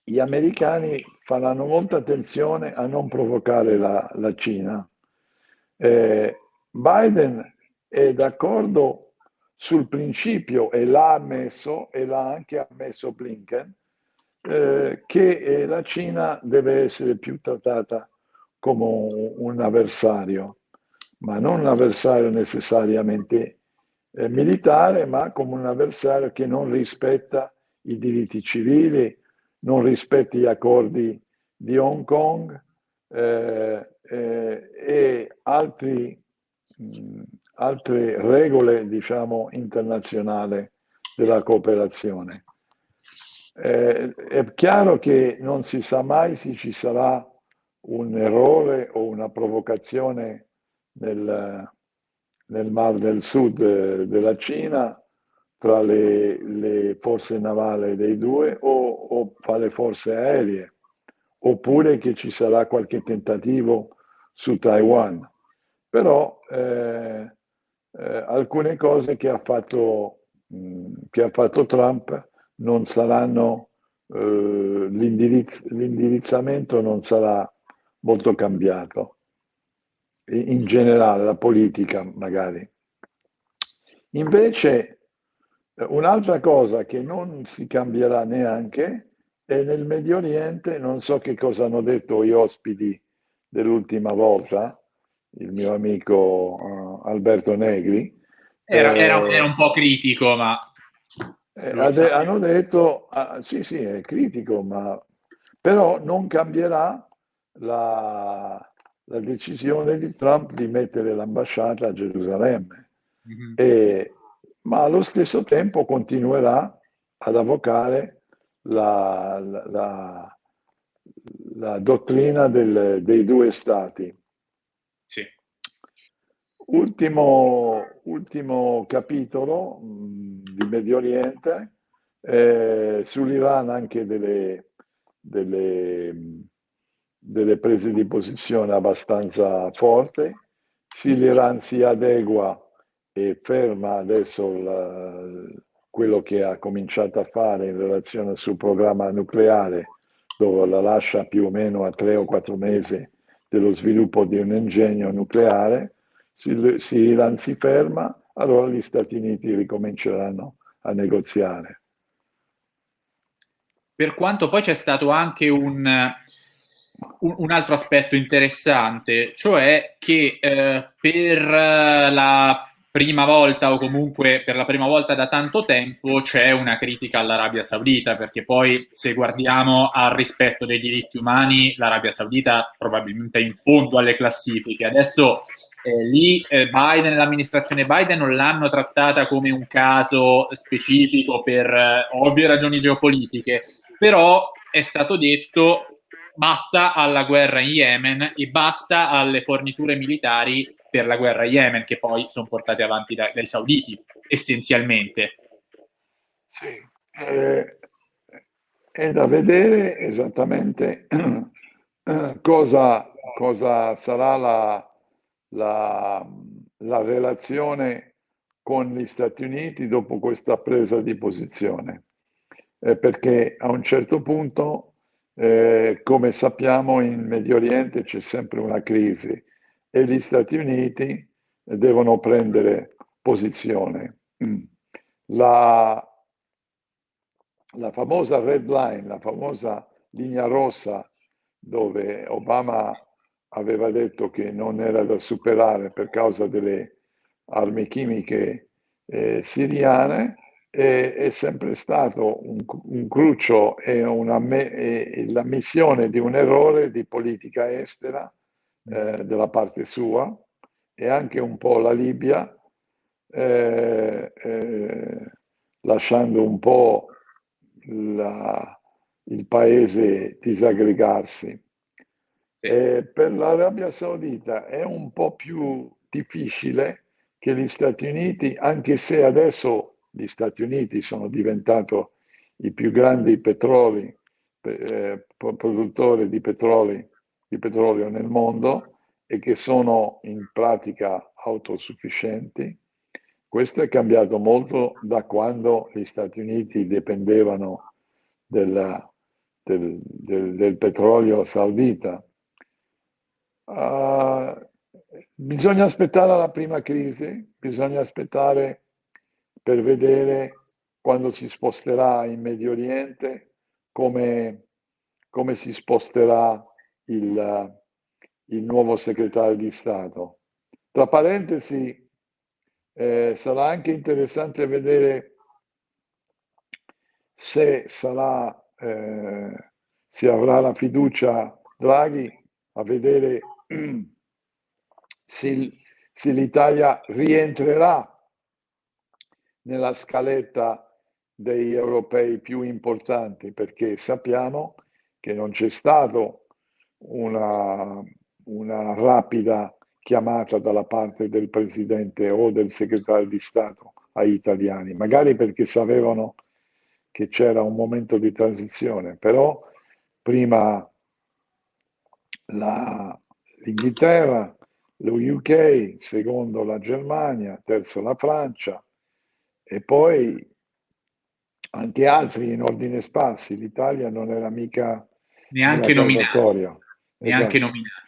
gli americani faranno molta attenzione a non provocare la, la Cina eh, Biden è d'accordo sul principio e l'ha ammesso e l'ha anche ammesso Blinken eh, che eh, la Cina deve essere più trattata come un avversario, ma non un avversario necessariamente eh, militare, ma come un avversario che non rispetta i diritti civili, non rispetta gli accordi di Hong Kong, eh, eh, e altri, mh, altre regole diciamo, internazionali della cooperazione. Eh, è chiaro che non si sa mai se ci sarà un errore o una provocazione nel, nel Mar del Sud eh, della Cina tra le, le, forze navali dei due o, o tra le forze aeree, oppure che ci sarà qualche tentativo su Taiwan. Però eh, eh, alcune cose che ha, fatto, mh, che ha fatto Trump non saranno, eh, l'indirizz- l'indirizzamento non sarà molto cambiato. In generale, la politica magari. Invece, un'altra cosa che non si cambierà neanche è nel Medio Oriente, non so che cosa hanno detto gli ospiti dell'ultima volta, il mio amico uh, Alberto Negri. Era, eh, era, era, un po' critico, ma... Eh, ade- hanno detto, ah, sì sì, è critico, ma però non cambierà la, la decisione di Trump di mettere l'ambasciata a Gerusalemme, mm-hmm. e, ma allo stesso tempo continuerà ad avvocare la, la, la dottrina del, dei due stati. Sì. Ultimo, ultimo capitolo mh, di Medio Oriente, eh, sull'Iran anche delle, delle, delle, prese di posizione abbastanza forti. Sì, l'Iran si adegua e ferma adesso la, quello che ha cominciato a fare in relazione al suo programma nucleare, dove la lascia più o meno a tre o quattro mesi dello sviluppo di un ingegno nucleare, se, se l'Iran si ferma, allora gli Stati Uniti ricominceranno a negoziare. Per quanto poi c'è stato anche un, un, un altro aspetto interessante, cioè che eh, per la prima volta o comunque per la prima volta da tanto tempo c'è una critica all'Arabia Saudita, perché poi se guardiamo al rispetto dei diritti umani, l'Arabia Saudita probabilmente è in fondo alle classifiche. Adesso eh, lì eh, Biden, l'amministrazione Biden non l'hanno trattata come un caso specifico per eh, ovvie ragioni geopolitiche, però è stato detto basta alla guerra in Yemen e basta alle forniture militari per la guerra Yemen, che poi sono portate avanti dai, dai sauditi, essenzialmente. Sì, eh, è da vedere esattamente cosa, cosa sarà la, la, la relazione con gli Stati Uniti dopo questa presa di posizione, eh, perché a un certo punto, eh, come sappiamo, in Medio Oriente c'è sempre una crisi e gli Stati Uniti devono prendere posizione. Mm. La, la famosa red line, la famosa linea rossa dove Obama aveva detto che non era da superare per causa delle armi chimiche eh, siriane, è, è, sempre stato un, un cruccio e, una, e l'ammissione di un errore di politica estera eh, della parte sua e anche un po' la Libia, eh, eh, lasciando un po' la, il paese disaggregarsi. Eh, per l'Arabia Saudita è un po' più difficile che gli Stati Uniti, anche se adesso gli Stati Uniti sono diventati i più grandi petroli, eh, produttori di, petroli, di petrolio nel mondo e che sono in pratica autosufficienti. Questo è cambiato molto da quando gli Stati Uniti dipendevano della, del, del, del petrolio saudita Uh, bisogna aspettare la prima crisi, bisogna aspettare per vedere quando si sposterà in Medio Oriente come, come si sposterà il, il, nuovo segretario di Stato. Tra parentesi, eh, sarà anche interessante vedere se sarà, eh, si avrà la fiducia Draghi a vedere se, se l'Italia rientrerà nella scaletta degli europei più importanti, perché sappiamo che non c'è stata una, una rapida chiamata dalla parte del Presidente o del Segretario di Stato agli italiani, magari perché sapevano che c'era un momento di transizione, però prima la, l'Inghilterra, lo UK, secondo la Germania, terzo la Francia e poi anche altri in ordine sparsi. L'Italia non era mica neanche nominato. Neanche esatto. nominato.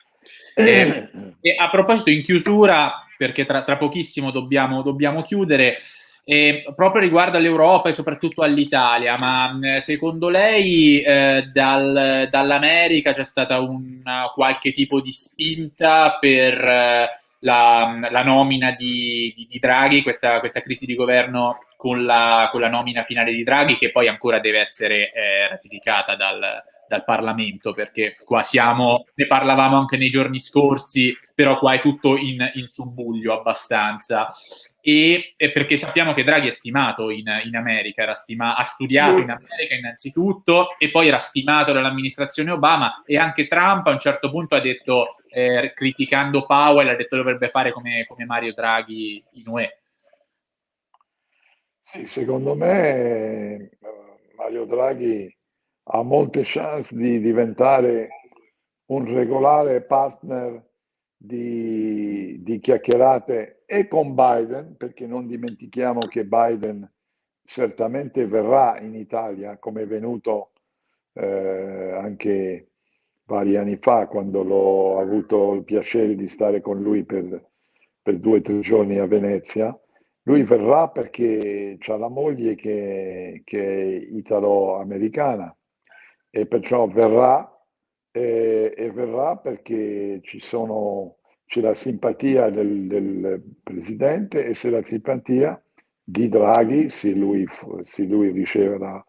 Eh, e a proposito, in chiusura, perché tra, tra pochissimo dobbiamo, dobbiamo chiudere, eh, proprio riguardo all'Europa e soprattutto all'Italia, ma secondo lei eh, dal, dall'America c'è stata una, qualche tipo di spinta per eh, la, la, nomina di, di, di Draghi, questa, questa, crisi di governo con la, con la, nomina finale di Draghi che poi ancora deve essere eh, ratificata dal, dal Parlamento, perché qua siamo, ne parlavamo anche nei giorni scorsi, però qua è tutto in, in subbuglio abbastanza. E, e, perché sappiamo che Draghi è stimato in, in America, stima, ha studiato in America innanzitutto e poi era stimato dall'amministrazione Obama e anche Trump a un certo punto ha detto, eh, criticando Powell, ha detto che dovrebbe fare come, come Mario Draghi in UE. Sì, secondo me eh, Mario Draghi ha molte chance di diventare un regolare partner di, di, chiacchierate e con Biden, perché non dimentichiamo che Biden certamente verrà in Italia, come è venuto eh, anche vari anni fa, quando l'ho avuto il piacere di stare con lui per, per due o tre giorni a Venezia. Lui verrà perché ha la moglie che, che è italo-americana e perciò verrà e, e verrà perché ci sono, c'è la simpatia del, del, presidente e c'è la simpatia di Draghi se lui, se lui riceve la,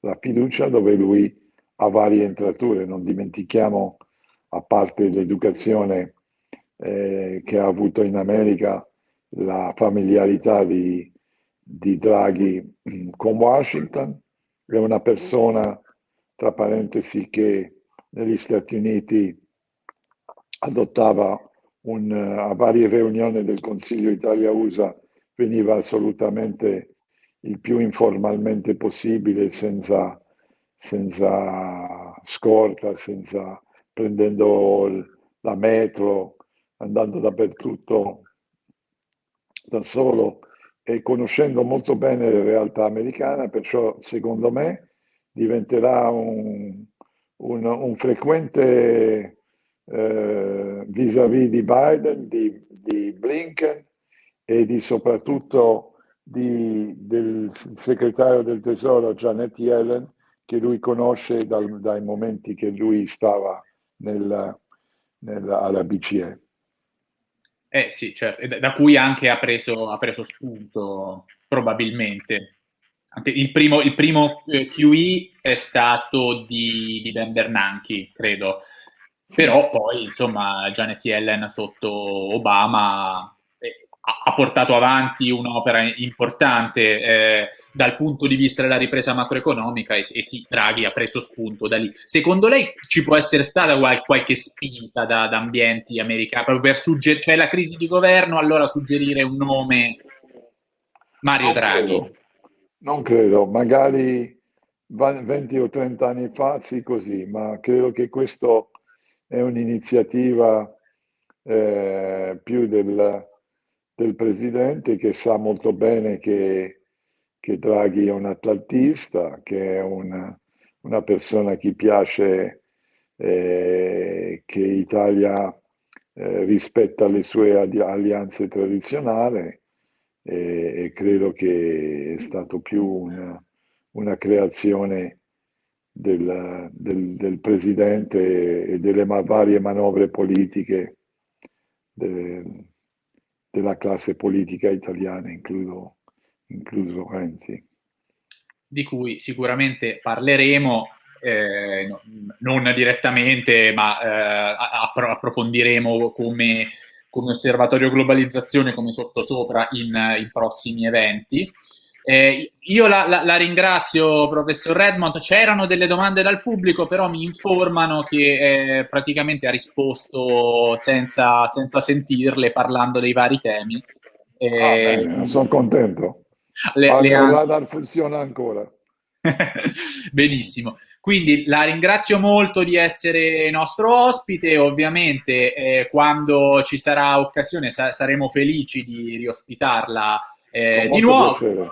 la fiducia dove lui ha varie entrature. Non dimentichiamo, a parte l'educazione eh, che ha avuto in America, la familiarità di, di Draghi mm, con Washington, è una persona, tra parentesi, che negli Stati Uniti adottava un, a varie riunioni del Consiglio Italia-USA, veniva assolutamente il più informalmente possibile, senza, senza scorta, senza prendendo la metro, andando dappertutto da solo e conoscendo molto bene la realtà americana, perciò secondo me diventerà un, un, un frequente eh, vis-à-vis di Biden, di, di, Blinken e di soprattutto di, del segretario del tesoro Janet Yellen che lui conosce dal, dai momenti che lui stava nel, nel, alla BCE. Eh sì, certo, da cui anche ha preso, ha preso spunto, probabilmente. Il primo, il primo eh, QE è stato di, di Ben Bernanke, credo. Però poi, insomma, Janet Yellen sotto Obama ha portato avanti un'opera importante eh, dal punto di vista della ripresa macroeconomica e, e, sì, Draghi ha preso spunto da lì. Secondo lei ci può essere stata qual qualche spinta da, da, ambienti americani proprio per suggerire, cioè la crisi di governo, allora suggerire un nome Mario non Draghi? Non credo, magari 20 o 30 anni fa sì così, ma credo che questo è un'iniziativa eh, più del del presidente che sa molto bene che, che Draghi è un atlantista, che è una, una persona che piace eh, che Italia eh, rispetta le sue alleanze tradizionali e, credo che è stato più una, una creazione del, del, del, presidente e delle varie manovre politiche del, della classe politica italiana, incluso, incluso Renzi. Di cui sicuramente parleremo, eh, no, non direttamente, ma eh, approfondiremo come, come osservatorio globalizzazione, come sottosopra in, in prossimi eventi. Eh, io la, la, la, ringrazio, professor Redmond. C'erano delle domande dal pubblico, però mi informano che eh, praticamente ha risposto senza, senza, sentirle, parlando dei vari temi. Eh, ah, sono contento. Le, ah, le han... funziona ancora. Benissimo. Quindi la ringrazio molto di essere nostro ospite. Ovviamente, eh, quando ci sarà occasione, sa saremo felici di riospitarla eh, di nuovo. Piacere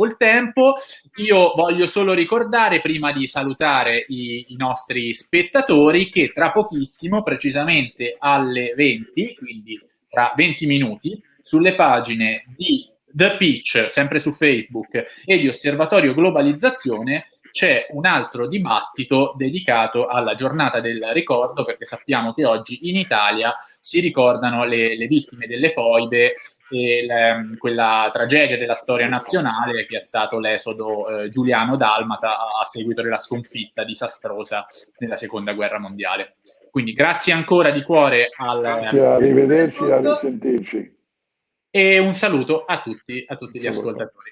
col tempo. Io voglio solo ricordare, prima di salutare i, i, nostri spettatori, che tra pochissimo, precisamente alle 20, quindi tra 20 minuti, sulle pagine di The Pitch, sempre su Facebook, e di Osservatorio Globalizzazione, c'è un altro dibattito dedicato alla giornata del ricordo, perché sappiamo che oggi in Italia si ricordano le, le vittime delle foibe e le, quella tragedia della storia nazionale che è stato l'esodo eh, giuliano-dalmata a, a seguito della sconfitta disastrosa nella seconda guerra mondiale. Quindi grazie ancora di cuore al... Grazie, arrivederci, a risentirci. E un saluto a tutti, a tutti gli ascoltatori.